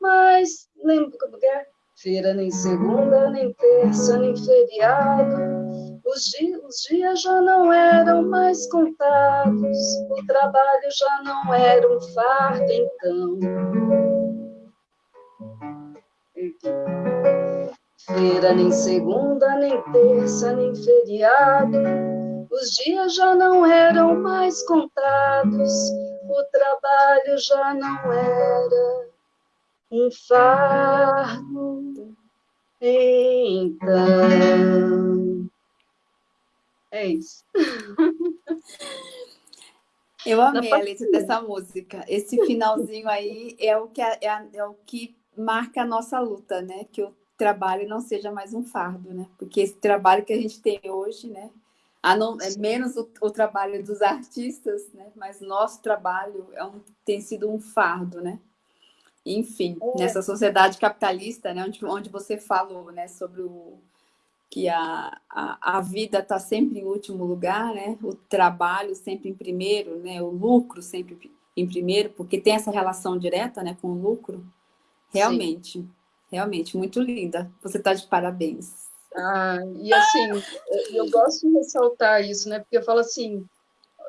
mais lembro é? Feira nem segunda, nem terça, nem feriado. Os os dias já não eram mais contados. O trabalho já não era um fardo, então. Feira nem segunda, nem terça, nem feriado. Os dias já não eram mais contados, o trabalho já não era um fardo. Então. É isso. Eu amei a letra dessa música. Esse finalzinho aí é o que, é, é, o que marca a nossa luta, né? Que o trabalho não seja mais um fardo, né? Porque esse trabalho que a gente tem hoje, né? Não, é menos o, o, trabalho dos artistas, né? Mas nosso trabalho é um, tem sido um fardo, né? Enfim, é. nessa sociedade capitalista, né? Onde, onde você falou, né? Sobre o que a, a, a vida está sempre em último lugar, né? O trabalho sempre em primeiro, né? O lucro sempre em primeiro, porque tem essa relação direta, né? Com o lucro. Realmente. Sim Realmente, muito linda. Você está de parabéns. Ah, e assim, eu gosto de ressaltar isso, né? Porque eu falo assim,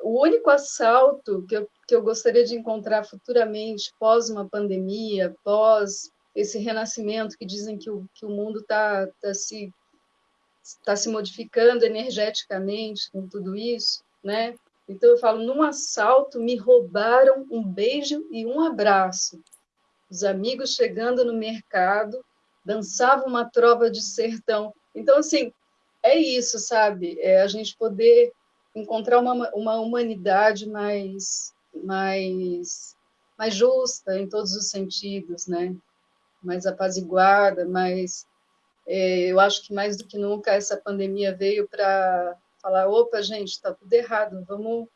o único assalto que eu, que eu gostaria de encontrar futuramente, pós uma pandemia, pós esse renascimento que dizem que o, que o mundo está tá se, tá se modificando energeticamente com tudo isso, né? Então eu falo, num assalto me roubaram um beijo e um abraço os amigos chegando no mercado, dançava uma trova de sertão. Então, assim, é isso, sabe? É a gente poder encontrar uma, uma humanidade mais, mais, mais justa em todos os sentidos, né? Mais apaziguada, mais... É, eu acho que mais do que nunca essa pandemia veio para falar, opa, gente, está tudo errado, vamos...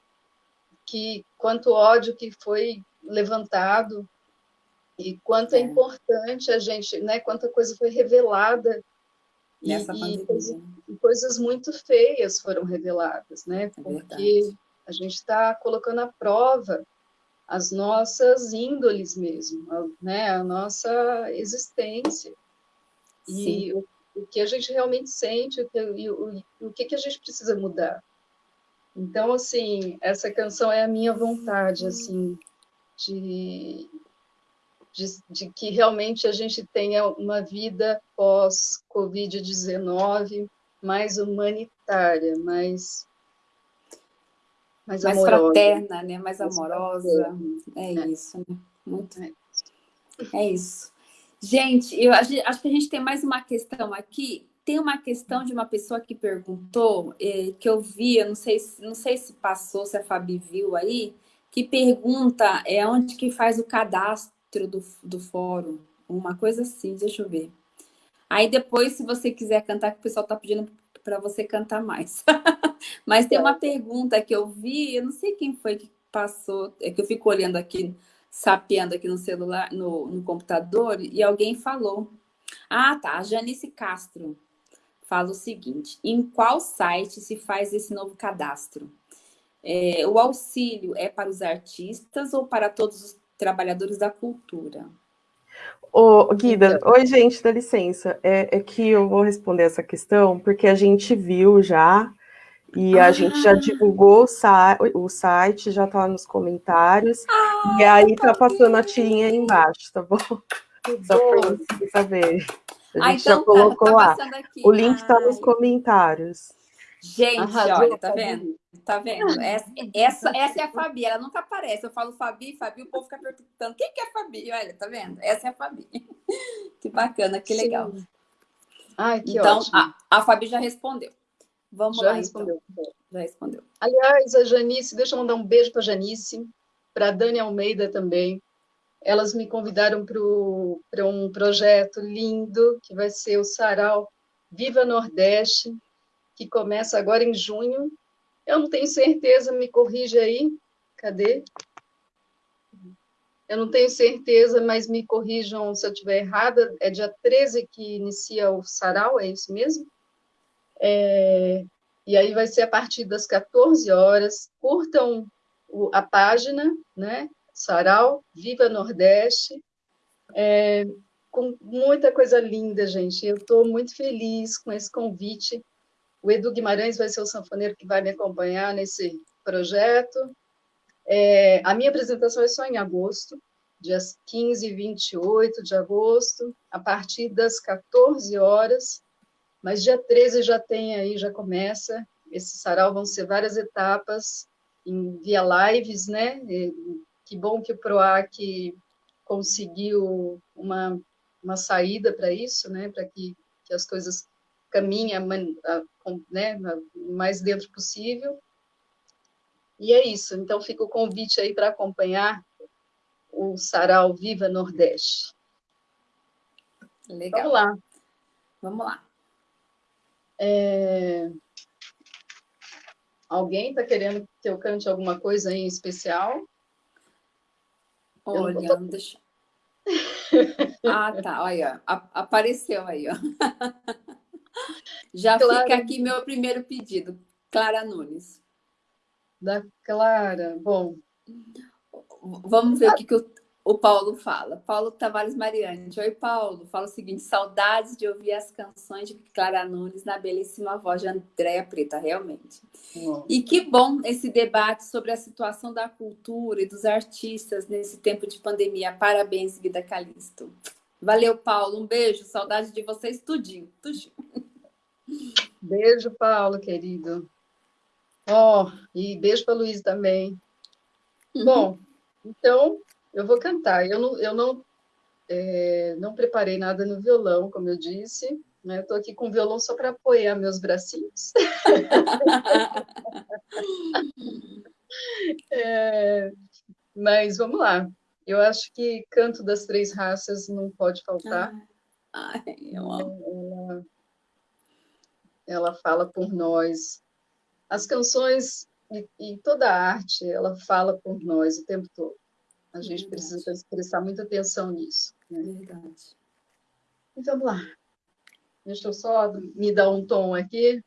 Que quanto ódio que foi levantado e quanto é, é importante a gente, né, quanta coisa foi revelada Nessa e, e, coisas muito feias foram reveladas, né? É porque a gente está colocando à prova as nossas índoles mesmo, né? A nossa existência. E o, o, que a gente realmente sente, o que, o, o que, que a gente precisa mudar. Então, assim, essa canção é a minha vontade, assim, de, de, de que realmente a gente tenha uma vida pós-Covid-19 mais humanitária, mais mais, mais fraterna, né? mais, mais amorosa. É, é, isso, né? Muito. É. é isso. Gente, eu acho, acho que a gente tem mais uma questão aqui. Tem uma questão de uma pessoa que perguntou, eh, que eu vi, eu não sei, não sei se passou, se a Fabi viu aí, que pergunta é onde que faz o cadastro do, do fórum, uma coisa assim, deixa eu ver. Aí depois, se você quiser cantar, que o pessoal está pedindo para você cantar mais. Mas tem uma pergunta que eu vi, eu não sei quem foi que passou, é que eu fico olhando aqui, sapeando aqui no celular, no, no computador, e alguém falou. Ah, tá, a Janice Castro fala o seguinte: em qual site se faz esse novo cadastro? É, o auxílio é para os artistas ou para todos os trabalhadores da cultura? Ô, Guida, então. oi, gente, dá licença. É, é, que eu vou responder essa questão porque a gente viu já e a ah. gente já divulgou o, o site, já tá nos comentários. Ah, e aí tá passando a tirinha aí embaixo, tá bom? Só para vocês saberem. A ah, gente ah, então já colocou tá, tá lá. O link está nos comentários. Gente, olha, tá vendo? Tá vendo? Essa, essa, essa é a Fabi, ela nunca aparece. Eu falo Fabi, Fabi, o povo fica perguntando, quem que é a Fabi? Olha, tá vendo? Essa é a Fabi. Que bacana, que legal. Sim. Ai, que então, ótimo. A, a Fabi já respondeu. Vamos já lá, respondeu. Então. Já respondeu. Aliás, a Janice, deixa eu mandar um beijo para Janice, para a Dani Almeida também. Elas me convidaram para um projeto lindo, que vai ser o Sarau Viva Nordeste, que começa agora em junho. Eu não tenho certeza, me corrige aí. Cadê? Eu não tenho certeza, mas me corrijam se eu estiver errada. É dia 13 que inicia o sarau, é isso mesmo? É, e aí vai ser a partir das 14 horas. Curtam a página, né? Sarau, Viva Nordeste. É, com muita coisa linda, gente. Eu estou muito feliz com esse convite. O Edu Guimarães vai ser o sanfoneiro que vai me acompanhar nesse projeto. É, a minha apresentação é só em agosto, dias 15 e 28 de agosto, a partir das 14 horas, mas dia 13 já tem aí, já começa. Esse sarau vão ser várias etapas, em via lives, né? E, que bom que o PROAC conseguiu uma, uma saída para isso, né? Para que, que as coisas caminhem né, o mais dentro possível. E é isso. Então, fica o convite aí para acompanhar o Sarau Viva Nordeste. Legal. Vamos lá. Vamos lá. É... Alguém está querendo que eu cante alguma coisa em especial? Olha, tô... deixa... ah, tá, olha, apareceu aí, ó. Já Clara... fica aqui meu primeiro pedido, Clara Nunes. Da Clara, bom. Vamos ver ah. o que, que o, o Paulo fala. Paulo Tavares Mariante. Oi, Paulo. Fala o seguinte: saudades de ouvir as canções de Clara Nunes na belíssima voz de Andréa Preta, realmente. E que bom esse debate sobre a situação da cultura e dos artistas nesse tempo de pandemia. Parabéns, Guida Calisto. Valeu, Paulo. Um beijo. Saudade de vocês, tudinho. tudinho. Beijo, Paulo, querido. Ó, oh, e beijo para Luiz também. Uhum. Bom, então eu vou cantar. Eu não, eu não, é, não preparei nada no violão, como eu disse. Né? Estou aqui com o violão só para apoiar meus bracinhos. é, mas vamos lá. Eu acho que Canto das Três Raças não pode faltar. Ai, eu amo. Ela, ela fala por nós. As canções e, e, toda a arte, ela fala por nós o tempo todo. A gente Verdade. precisa prestar muita atenção nisso. Né? Verdade. Então, vamos lá. Deixa eu só me dar um tom aqui.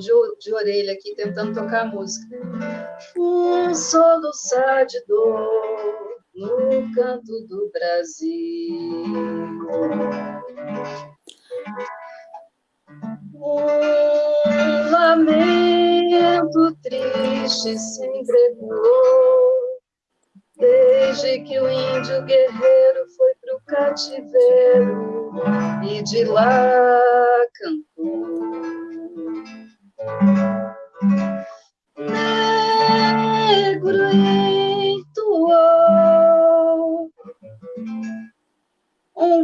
De, de orelha aqui tentando tocar a música. Um soluçar de dor no canto do Brasil. Um lamento triste se entregou, desde que o índio guerreiro foi para o cativeiro e de lá cantou.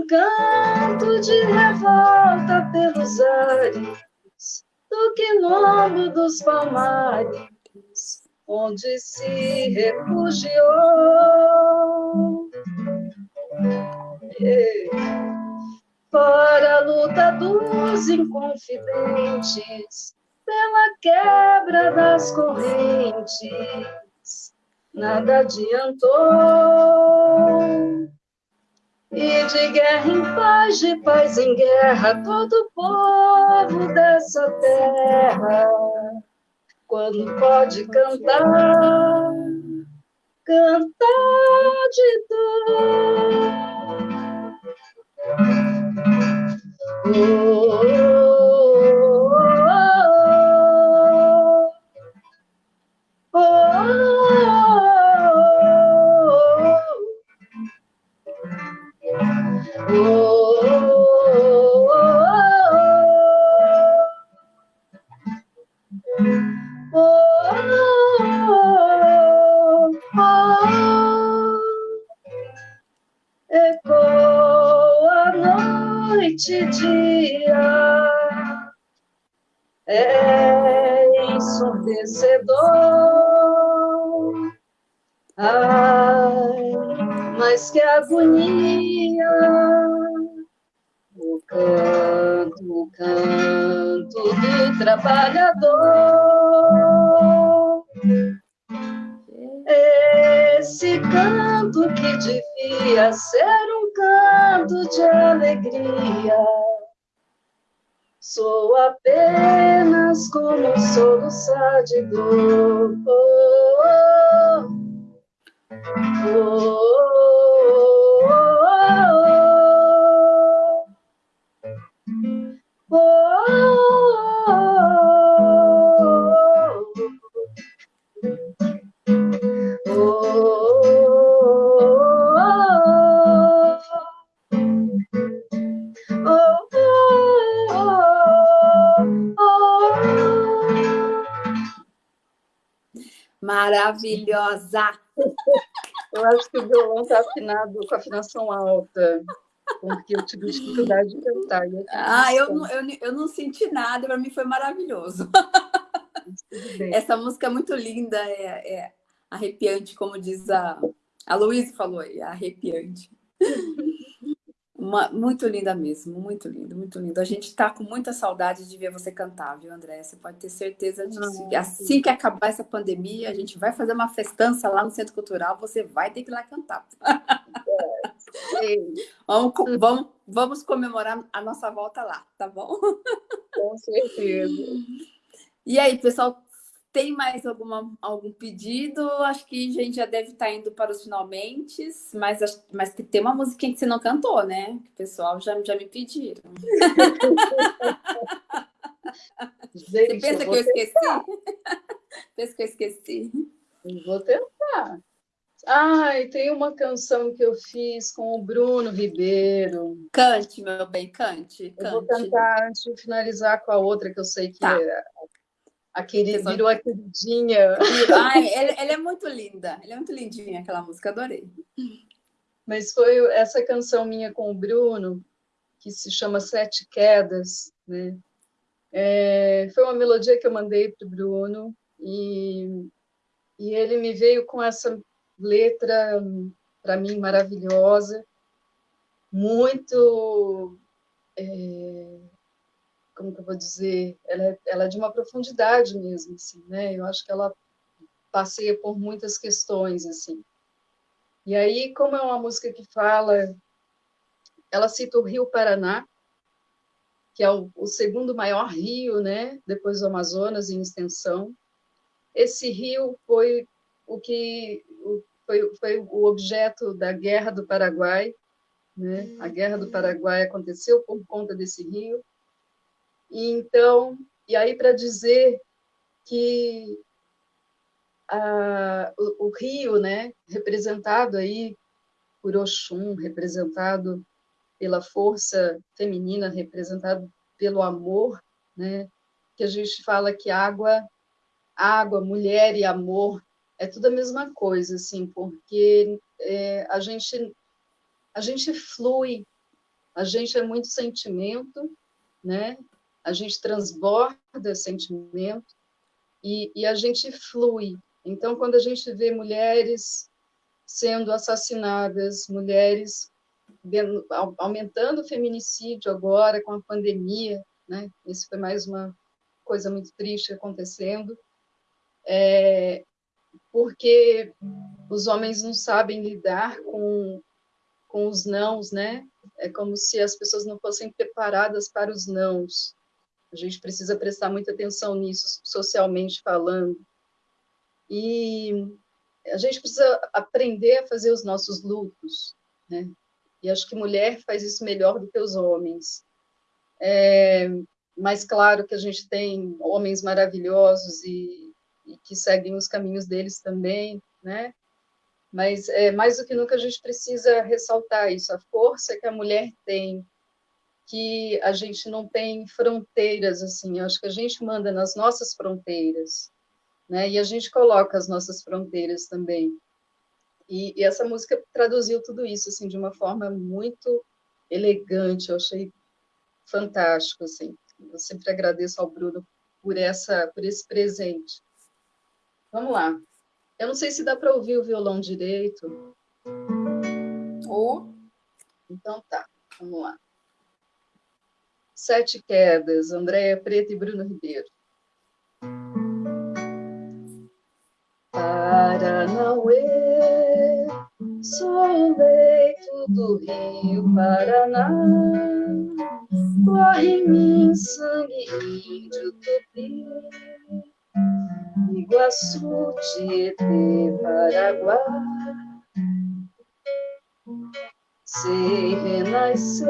Canto de revolta pelos ares do quilombo dos palmares, onde se refugiou. Para a luta dos inconfidentes, pela quebra das correntes, nada adiantou. E de guerra em paz, de paz em guerra, todo povo dessa terra, quando pode cantar, cantar de dor. Oh, oh, com afinação alta, porque eu tive dificuldade de cantar. Ah, eu, não, eu, eu não senti nada, para mim foi maravilhoso. Essa música é muito linda, é, é arrepiante, como diz a, a Luísa falou, é arrepiante. Uma, muito linda mesmo, muito lindo, muito lindo. A gente está com muita saudade de ver você cantar, viu, André? Você pode ter certeza disso. Ah, assim que acabar essa pandemia, a gente vai fazer uma festança lá no Centro Cultural, você vai ter que ir lá cantar. Vamos, vamos, vamos comemorar a nossa volta lá, tá bom? Com certeza. E aí, pessoal, tem mais alguma, algum pedido? Acho que a gente já deve estar tá indo para os finalmente, mas, mas tem uma musiquinha que você não cantou, né? Que o pessoal já, já me pediram. Gente, você pensa eu que eu esqueci? pensa que eu esqueci? vou tentar. Ai, tem uma canção que eu fiz com o Bruno Ribeiro. Cante, meu bem, cante. cante. Eu vou cantar antes de finalizar com a outra que eu sei que tá. é a querida, virou a queridinha. Ai, ela, ela, é muito linda. Ela é muito lindinha, aquela música, adorei. Mas foi essa canção minha com o Bruno, que se chama Sete Quedas, né? É, foi uma melodia que eu mandei para o Bruno e, e ele me veio com essa letra, para mim, maravilhosa, muito... É, como que eu vou dizer, ela é, ela é de uma profundidade mesmo, assim, né? Eu acho que ela passeia por muitas questões, assim. E aí, como é uma música que fala, ela cita o Rio Paraná, que é o, o segundo maior rio, né? Depois do Amazonas em extensão. Esse rio foi o que foi, foi o objeto da Guerra do Paraguai, né? A Guerra do Paraguai aconteceu por conta desse rio e então, e aí para dizer que a, o, o, rio, né, representado aí por Oxum, representado pela força feminina, representado pelo amor, né, que a gente fala que água, água, mulher e amor é tudo a mesma coisa, assim, porque é, a gente a gente flui, a gente é muito sentimento, né? a gente transborda sentimento e, e a gente flui. Então, quando a gente vê mulheres sendo assassinadas, mulheres aumentando o feminicídio agora com a pandemia, né? Esse foi mais uma coisa muito triste acontecendo, é, porque os homens não sabem lidar com, com os nãos, né? É como se as pessoas não fossem preparadas para os nãos. A gente precisa prestar muita atenção nisso, socialmente falando. E a gente precisa aprender a fazer os nossos lutos, né? E acho que mulher faz isso melhor do que os homens. É, mas claro que a gente tem homens maravilhosos e, e que seguem os caminhos deles também, né? Mas é, mais do que nunca a gente precisa ressaltar isso, a força que a mulher tem, que a gente não tem fronteiras, assim, acho que a gente manda nas nossas fronteiras, né? E a gente coloca as nossas fronteiras também. E, e, essa música traduziu tudo isso, assim, de uma forma muito elegante, eu achei fantástico, assim. Eu sempre agradeço ao Bruno por, essa, por esse presente. Vamos lá. Eu não sei se dá para ouvir o violão direito. Ou... Então tá, vamos lá. Sete Quedas, Andréia Preta e Bruno Ribeiro. Paranauê, sou o leito do rio Paraná, corre em mim sangue índio tupi, Iguaçu, Tietê, Paraguai. Se renascer,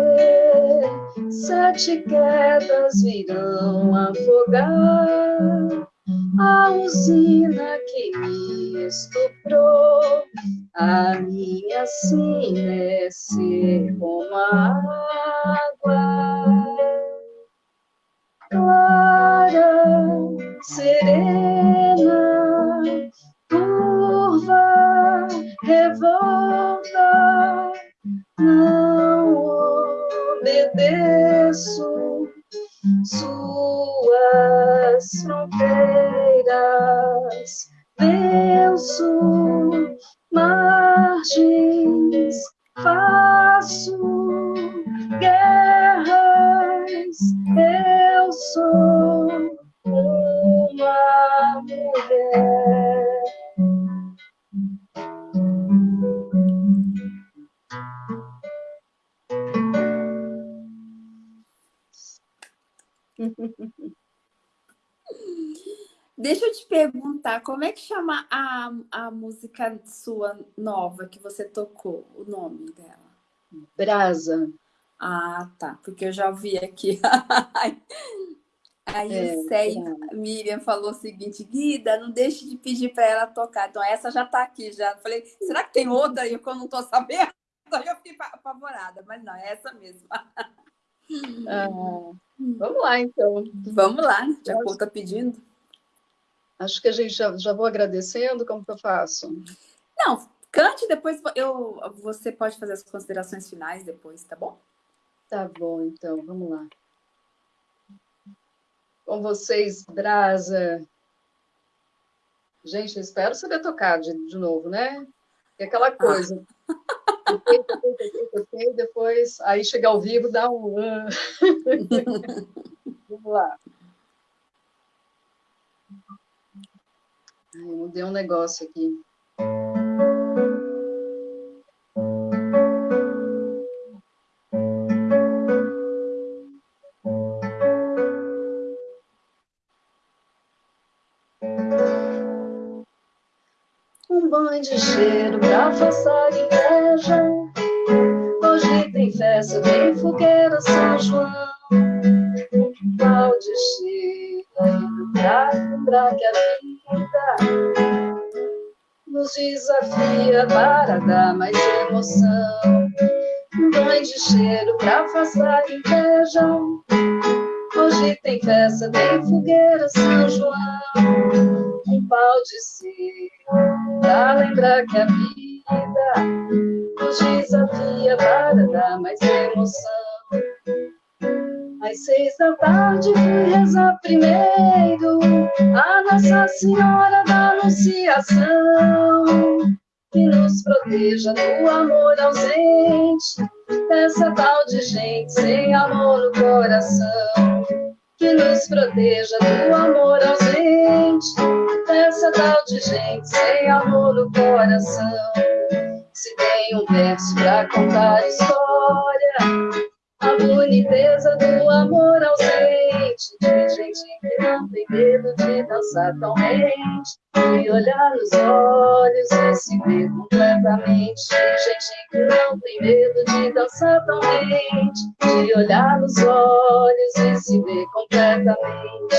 sete quedas virão afogar a usina que me estuprou, a minha sina é ser como a água obedeço suas fronteiras, venço margens, faço guerras, eu sou uma mulher. Deixa eu te perguntar, como é que chama a, a música sua nova que você tocou, o nome dela? Brasa. Ah, tá, porque eu já vi aqui. Aí é, o Sei, Miriam falou o seguinte, Guida, não deixe de pedir para ela tocar. Então essa já está aqui, já. Falei, será que tem outra aí que eu não estou sabendo? Eu fiquei apavorada, mas não, é essa mesmo. Ah, vamos lá, então. Vamos lá, já que está pedindo. Acho que a gente já, já vou agradecendo, como que eu faço? Não, cante, depois eu, você pode fazer as considerações finais depois, tá bom? Tá bom, então, vamos lá. Com vocês, Brasa. Gente, eu espero saber tocar de, de novo, né? É aquela ah. coisa. Ah. Toquei, toquei, toquei, toquei, depois, aí chega ao vivo, dá um... vamos lá. Ai, mudei um negócio aqui. Um banho de cheiro pra inveja. Festa, tem fogueira São João. Um pau de cheiro pra lembrar que a vida nos desafia para dar mais emoção. Um banho de cheiro pra afastar inveja. Hoje tem festa, tem fogueira São João. Um pau de cera pra lembrar que a vida nos desafia para dar mais emoção. Às seis da tarde fui rezar primeiro a Nossa Senhora da Anunciação, que nos proteja do amor ausente, dessa tal de gente sem amor no coração, que nos proteja do amor ausente, dessa tal de gente sem amor no coração. Se tem um verso pra contar história, a boniteza do amor ausente, de gente que não tem medo de dançar tão rente, de olhar nos olhos e se ver completamente. Gente que não tem medo de dançar tão rente, de olhar nos olhos e se ver completamente.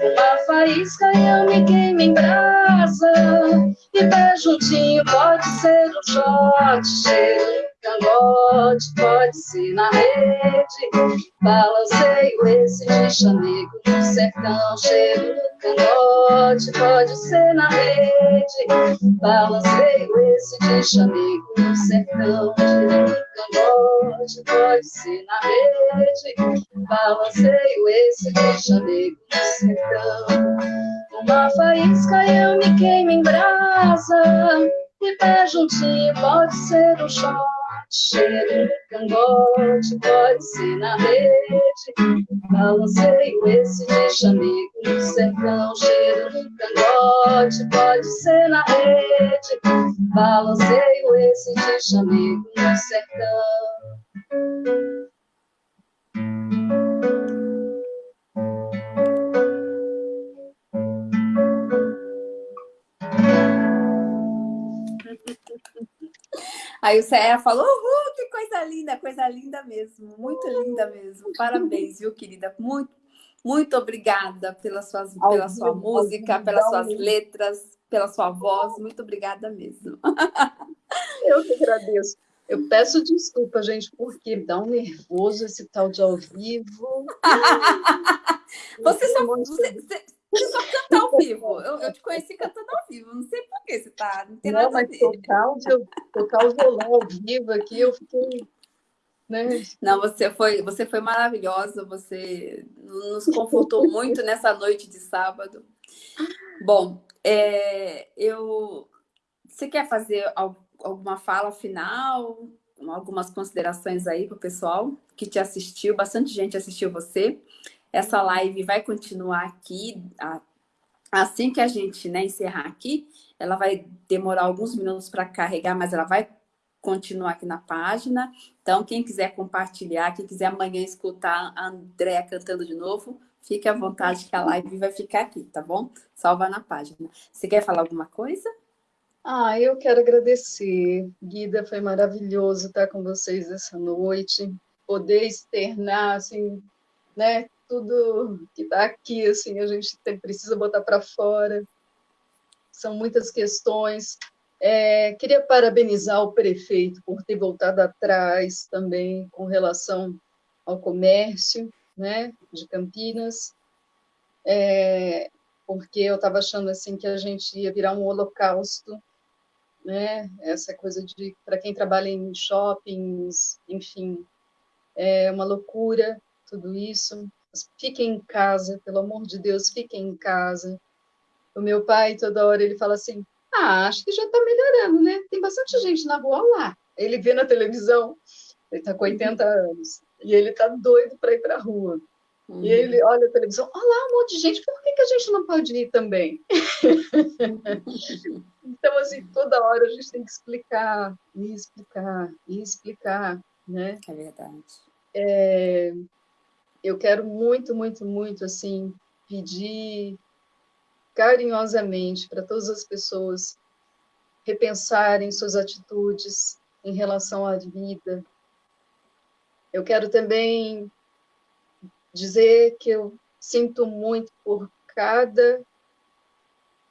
Uma faísca e eu me em brasa, e pé juntinho pode ser um shot, cheiro cangote, pode ser na rede. Balanceio esse de chanego no sertão, cheiro do cangote, pode ser na rede. Balanceio esse de chanego no sertão, cheiro do cangote, pode ser na rede. Balanceio esse de chanego no sertão. Uma faísca eu me queimo em brasa, e pé juntinho pode ser um de cangote, pode ser na rede. Balanceio esse de chamego no sertão, cheiro cangote, pode ser na rede. Balanceio esse de chamego no sertão. Aí o Serra falou, uhul, que coisa linda, coisa linda mesmo, muito linda mesmo. Parabéns, viu, querida? Muito, muito obrigada pelas suas, pela sua música, pelas suas letras, pela sua voz. Muito obrigada mesmo. Eu que agradeço. Eu peço desculpa, gente, porque dá um nervoso esse tal de ao vivo. você só. Você, você só canta ao vivo. Eu, eu, te conheci cantando ao vivo. Não sei por que você tá. Não tem não, nada mas tocar o, tocar o violão ao vivo aqui, eu fiquei. Né? Não, você foi, você foi maravilhosa. Você nos confortou muito nessa noite de sábado. Bom, é, eu. Você quer fazer alguma fala final? Algumas considerações aí para o pessoal que te assistiu, bastante gente assistiu você. Essa live vai continuar aqui, assim que a gente né, encerrar aqui, ela vai demorar alguns minutos para carregar, mas ela vai continuar aqui na página. Então, quem quiser compartilhar, quem quiser amanhã escutar a Andréa cantando de novo, fique à vontade que a live vai ficar aqui, tá bom? Salva na página. Você quer falar alguma coisa? Ah, eu quero agradecer. Guida, foi maravilhoso estar com vocês essa noite. Poder externar, assim, né, tudo que está aqui, assim, a gente tem, precisa botar para fora. São muitas questões. É, queria parabenizar o prefeito por ter voltado atrás também com relação ao comércio né, de Campinas, é, porque eu estava achando assim que a gente ia virar um holocausto, né, essa coisa de para quem trabalha em shoppings, enfim, é uma loucura tudo isso fiquem em casa, pelo amor de Deus, fiquem em casa. O meu pai, toda hora, ele fala assim, ah, acho que já está melhorando, né? Tem bastante gente na rua lá. Ele vê na televisão, ele está com 80 anos, e ele está doido para ir para a rua. Uhum. E ele olha a televisão, olha lá um monte de gente, por que, que a gente não pode ir também? então, assim, toda hora a gente tem que explicar, e explicar, e explicar, né? É verdade. É, eu quero muito, muito, muito, assim, pedir carinhosamente para todas as pessoas repensarem suas atitudes em relação à vida. Eu quero também dizer que eu sinto muito por cada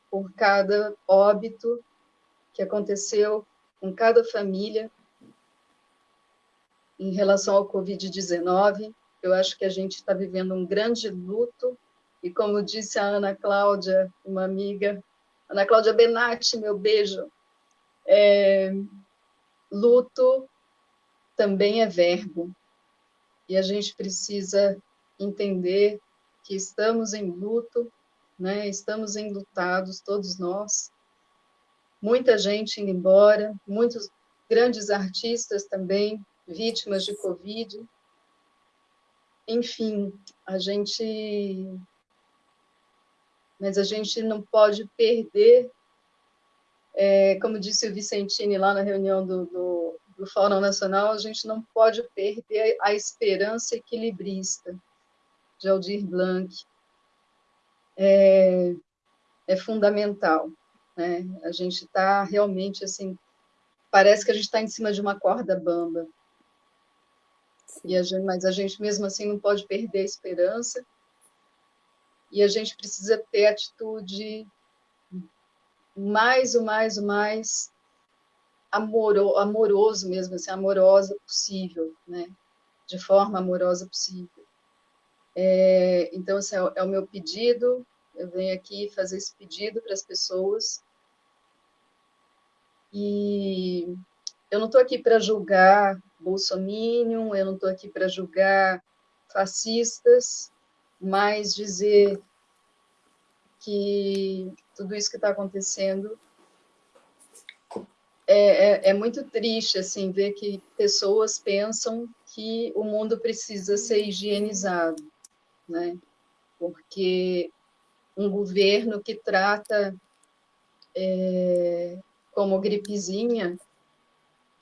por cada óbito que aconteceu com cada família em relação ao Covid-19. Eu acho que a gente está vivendo um grande luto, e como disse a Ana Cláudia, uma amiga, Ana Cláudia Benatti, meu beijo, é, luto também é verbo, e a gente precisa entender que estamos em luto, né? estamos enlutados, todos nós, muita gente indo embora, muitos grandes artistas também vítimas de Covid, enfim, a gente... Mas a gente não pode perder, é, como disse o Vicentini lá na reunião do, do, do Fórum Nacional, a gente não pode perder a esperança equilibrista de Aldir Blanc. É, é fundamental. Né? A gente está realmente assim, parece que a gente está em cima de uma corda bamba. E a gente, mas a gente mesmo assim não pode perder a esperança. E a gente precisa ter atitude mais, o mais, o mais amoro, amoroso mesmo, assim, amorosa possível, né? De forma amorosa possível. É, então, assim, é, é o meu pedido, eu venho aqui fazer esse pedido para as pessoas. E eu não estou aqui para julgar bolsominion, eu não estou aqui para julgar fascistas, mas dizer que tudo isso que está acontecendo é, é, é, muito triste assim ver que pessoas pensam que o mundo precisa ser higienizado, né? Porque um governo que trata é, como gripezinha,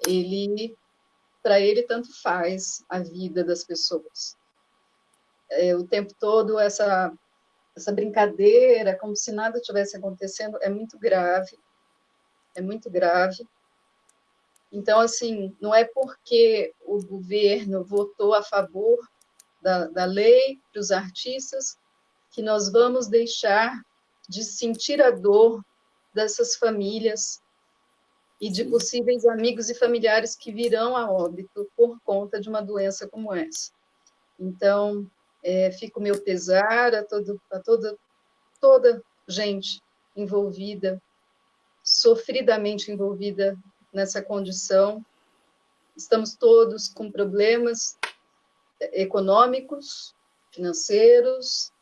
ele, para ele, tanto faz a vida das pessoas. É, o tempo todo, essa, essa brincadeira, como se nada tivesse acontecendo, é muito grave, é muito grave. Então, assim, não é porque o governo votou a favor da, da lei para os artistas que nós vamos deixar de sentir a dor dessas famílias e de possíveis amigos e familiares que virão a óbito por conta de uma doença como essa. Então, é, meu pesar a, todo, a toda, toda gente envolvida, sofridamente envolvida nessa condição. Estamos todos com problemas econômicos, financeiros,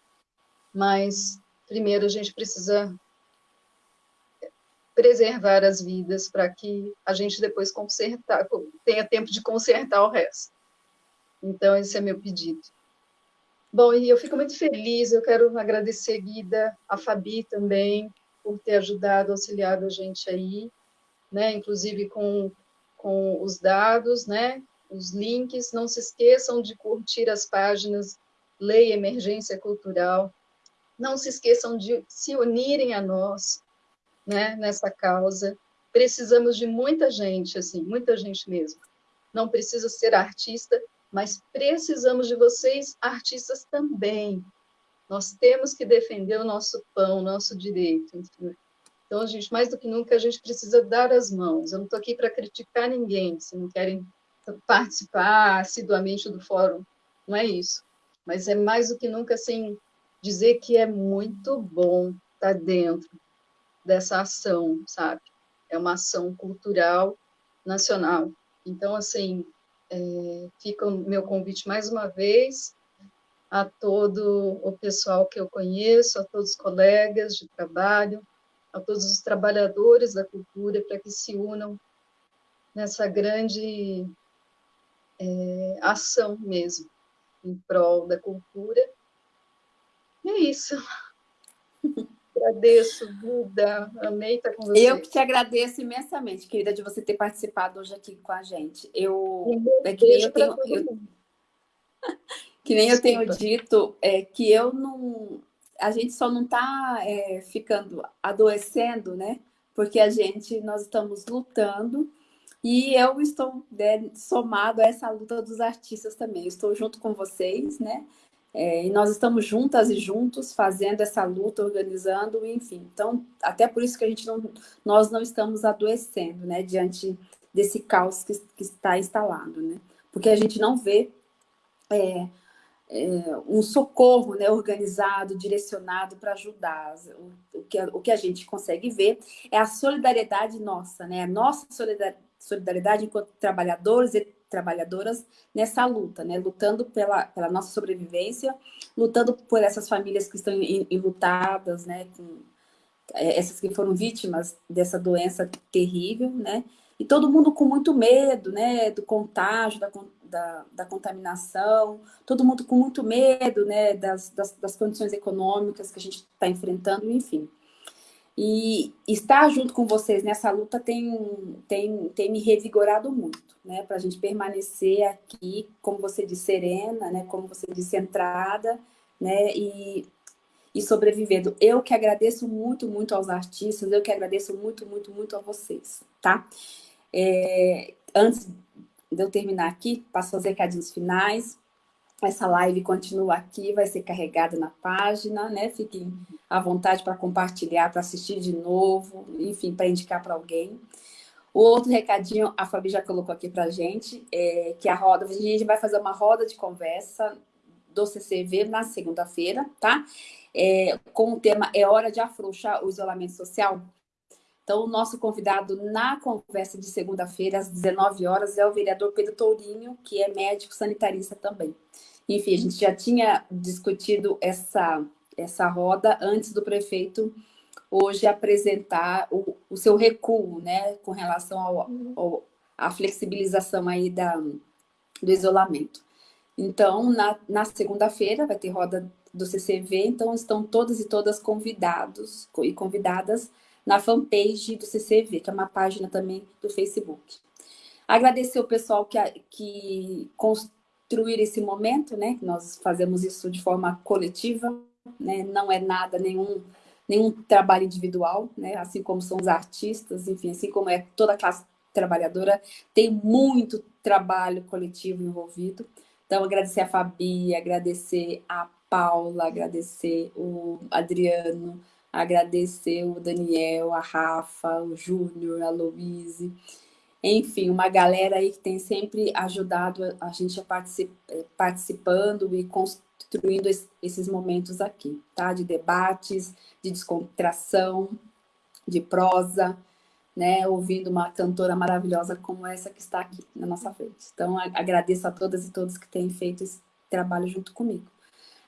mas primeiro a gente precisa preservar as vidas para que a gente depois consertar, tenha tempo de consertar o resto. Então, esse é meu pedido. Bom, e eu fico muito feliz, eu quero agradecer, Guida, a Fabi também, por ter ajudado, auxiliado a gente aí, né, inclusive com, com os dados, né, os links. Não se esqueçam de curtir as páginas Lei Emergência Cultural, não se esqueçam de se unirem a nós né, nessa causa. Precisamos de muita gente, assim, muita gente mesmo. Não precisa ser artista, mas precisamos de vocês, artistas também. Nós temos que defender o nosso pão, o nosso direito. Então, gente, mais do que nunca, a gente precisa dar as mãos. Eu não estou aqui para criticar ninguém, se não querem participar assiduamente do fórum, não é isso. Mas é mais do que nunca, assim, dizer que é muito bom estar dentro dessa ação, sabe? É uma ação cultural nacional. Então, assim, é, fica o meu convite mais uma vez a todo o pessoal que eu conheço, a todos os colegas de trabalho, a todos os trabalhadores da cultura, para que se unam nessa grande é, ação mesmo, em prol da cultura é isso. Agradeço, Buda. Amei estar com você. Eu que te agradeço imensamente, querida, de você ter participado hoje aqui com a gente. Eu, é que nem eu tenho, eu, que nem eu tenho dito, é que eu não... A gente só não está é, ficando adoecendo, né? Porque a gente, nós estamos lutando e eu estou né, somado a essa luta dos artistas também. estou junto com vocês, né? É, e nós estamos juntas e juntos fazendo essa luta, organizando, enfim. Então, até por isso que a gente não, nós não estamos adoecendo, né, diante desse caos que, que está instalado, né? Porque a gente não vê é, é, um socorro né, organizado, direcionado para ajudar. O, o, que, o que a gente consegue ver é a solidariedade nossa, né? A nossa solidariedade enquanto trabalhadores e trabalhadoras nessa luta, né? Lutando pela, pela nossa sobrevivência, lutando por essas famílias que estão enlutadas, né? Com, é, essas que foram vítimas dessa doença terrível, né? E todo mundo com muito medo, né? Do contágio, da, da, da contaminação, todo mundo com muito medo né, das, das, das condições econômicas que a gente está enfrentando, enfim. E estar junto com vocês nessa luta tem, tem, tem me revigorado muito, né? Para a gente permanecer aqui, como você disse, serena, né? Como você disse, centrada, né? E, e sobrevivendo. Eu que agradeço muito, muito aos artistas, eu que agradeço muito, muito, muito a vocês, tá? É, antes de eu terminar aqui, passo os recadinhos finais. Essa live continua aqui, vai ser carregada na página, né? Fiquem à vontade para compartilhar, para assistir de novo, enfim, para indicar para alguém. O outro recadinho, a Fabi já colocou aqui para gente, é que a roda, a gente vai fazer uma roda de conversa do CCV na segunda-feira, tá? É, com o tema É Hora de Afrouxar o Isolamento Social. Então, o nosso convidado na conversa de segunda-feira, às 19 horas, é o vereador Pedro Tourinho, que é médico sanitarista também. Enfim, a gente já tinha discutido essa, essa roda antes do prefeito hoje apresentar o, o seu recuo, né, com relação ao, ao, à flexibilização aí da, do isolamento. Então, na, na segunda-feira vai ter roda do CCV, então estão todas e todas convidados e convidadas na fanpage do CCV, que é uma página também do Facebook. Agradecer o pessoal que, que construir esse momento, né? Nós fazemos isso de forma coletiva, né? Não é nada, nenhum, nenhum trabalho individual, né? Assim como são os artistas, enfim, assim como é toda a classe trabalhadora, tem muito trabalho coletivo envolvido. Então, agradecer a Fabi, agradecer a Paula, agradecer o Adriano, agradecer o Daniel, a Rafa, o Júnior, a Louise, enfim, uma galera aí que tem sempre ajudado a gente a particip, eh, participando e construindo esses momentos aqui, tá? De debates, de descontração, de prosa, né? Ouvindo uma cantora maravilhosa como essa que está aqui na nossa frente. Então, agradeço a todas e todos que têm feito esse trabalho junto comigo.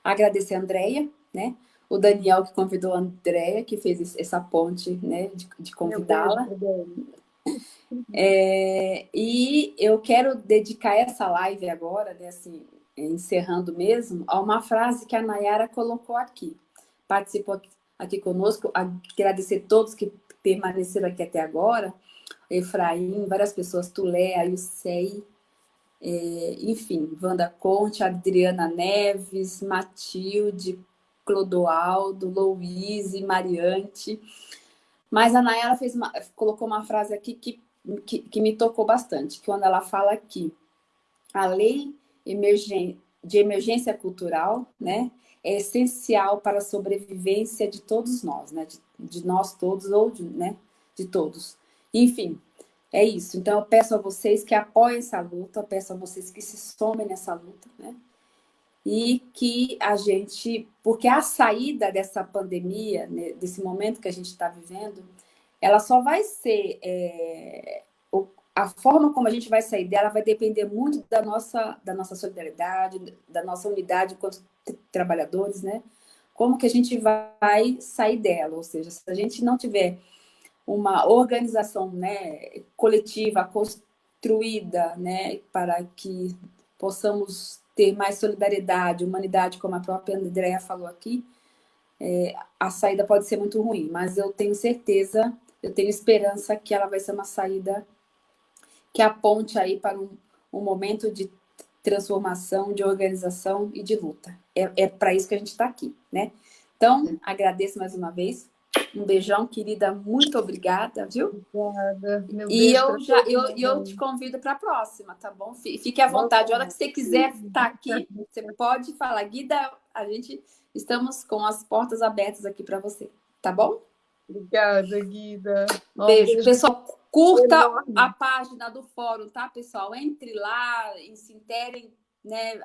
Agradecer a Andrea, né? O Daniel que convidou a Andréia, que fez essa ponte, né, de, de convidá-la. É, e eu quero dedicar essa live agora, né, assim, encerrando mesmo, a uma frase que a Nayara colocou aqui. Participou aqui, conosco, agradecer todos que permaneceram aqui até agora, Efraim, várias pessoas, Tulé, Ayusei, é, enfim, Wanda Conte, Adriana Neves, Matilde, Clodoaldo, Louise, Mariante. Mas a Nayara fez uma, colocou uma frase aqui que, que, que, me tocou bastante, que quando ela fala aqui, a lei emergen, de emergência cultural né, é essencial para a sobrevivência de todos nós, né, de, de nós todos ou de, né, de todos. Enfim, é isso. Então, eu peço a vocês que apoiem essa luta, peço a vocês que se somem nessa luta, né? E que a gente, porque a saída dessa pandemia, né, desse momento que a gente está vivendo, ela só vai ser, é, a forma como a gente vai sair dela vai depender muito da nossa, da nossa solidariedade, da nossa unidade enquanto trabalhadores, né? Como que a gente vai sair dela, ou seja, se a gente não tiver uma organização né, coletiva, construída, né, para que possamos ter mais solidariedade, humanidade, como a própria Andrea falou aqui, é, a saída pode ser muito ruim, mas eu tenho certeza, eu tenho esperança que ela vai ser uma saída que aponte aí para um, um momento de transformação, de organização e de luta. É, é para isso que a gente está aqui, né? Então, agradeço mais uma vez um beijão, querida. Muito obrigada, viu? Obrigada. Meu e eu já eu, eu te convido para a próxima, tá bom? Fique à vontade. A hora que você quiser estar tá aqui, você pode falar. Guida, a gente estamos com as portas abertas aqui para você, tá bom? Obrigada, Guida. Beijo. beijo. Pessoal, curta enorme. a página do fórum, tá, pessoal? Entre lá, se interem, né?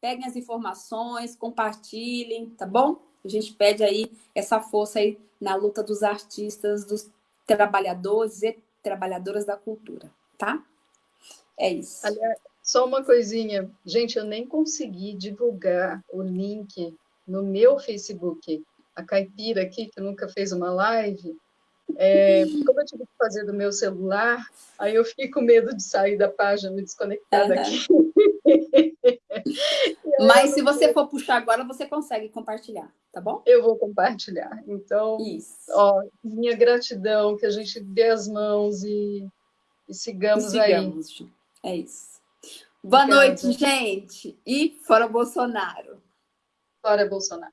Peguem as informações, compartilhem, tá bom? A gente pede aí essa força aí na luta dos artistas, dos trabalhadores e trabalhadoras da cultura, tá? É isso. Aliás, só uma coisinha. Gente, eu nem consegui divulgar o link no meu Facebook. A Caipira aqui, que nunca fez uma live, é, como eu tive que fazer do meu celular, aí eu fiquei com medo de sair da página, me desconectar uhum. daqui. Mas se você for puxar agora, você consegue compartilhar, tá bom? Eu vou compartilhar. Então, Isso. ó, minha gratidão, que a gente dê as mãos e, e sigamos, e sigamos aí. É isso. Boa Obrigada. noite, gente. E fora Bolsonaro. Fora Bolsonaro.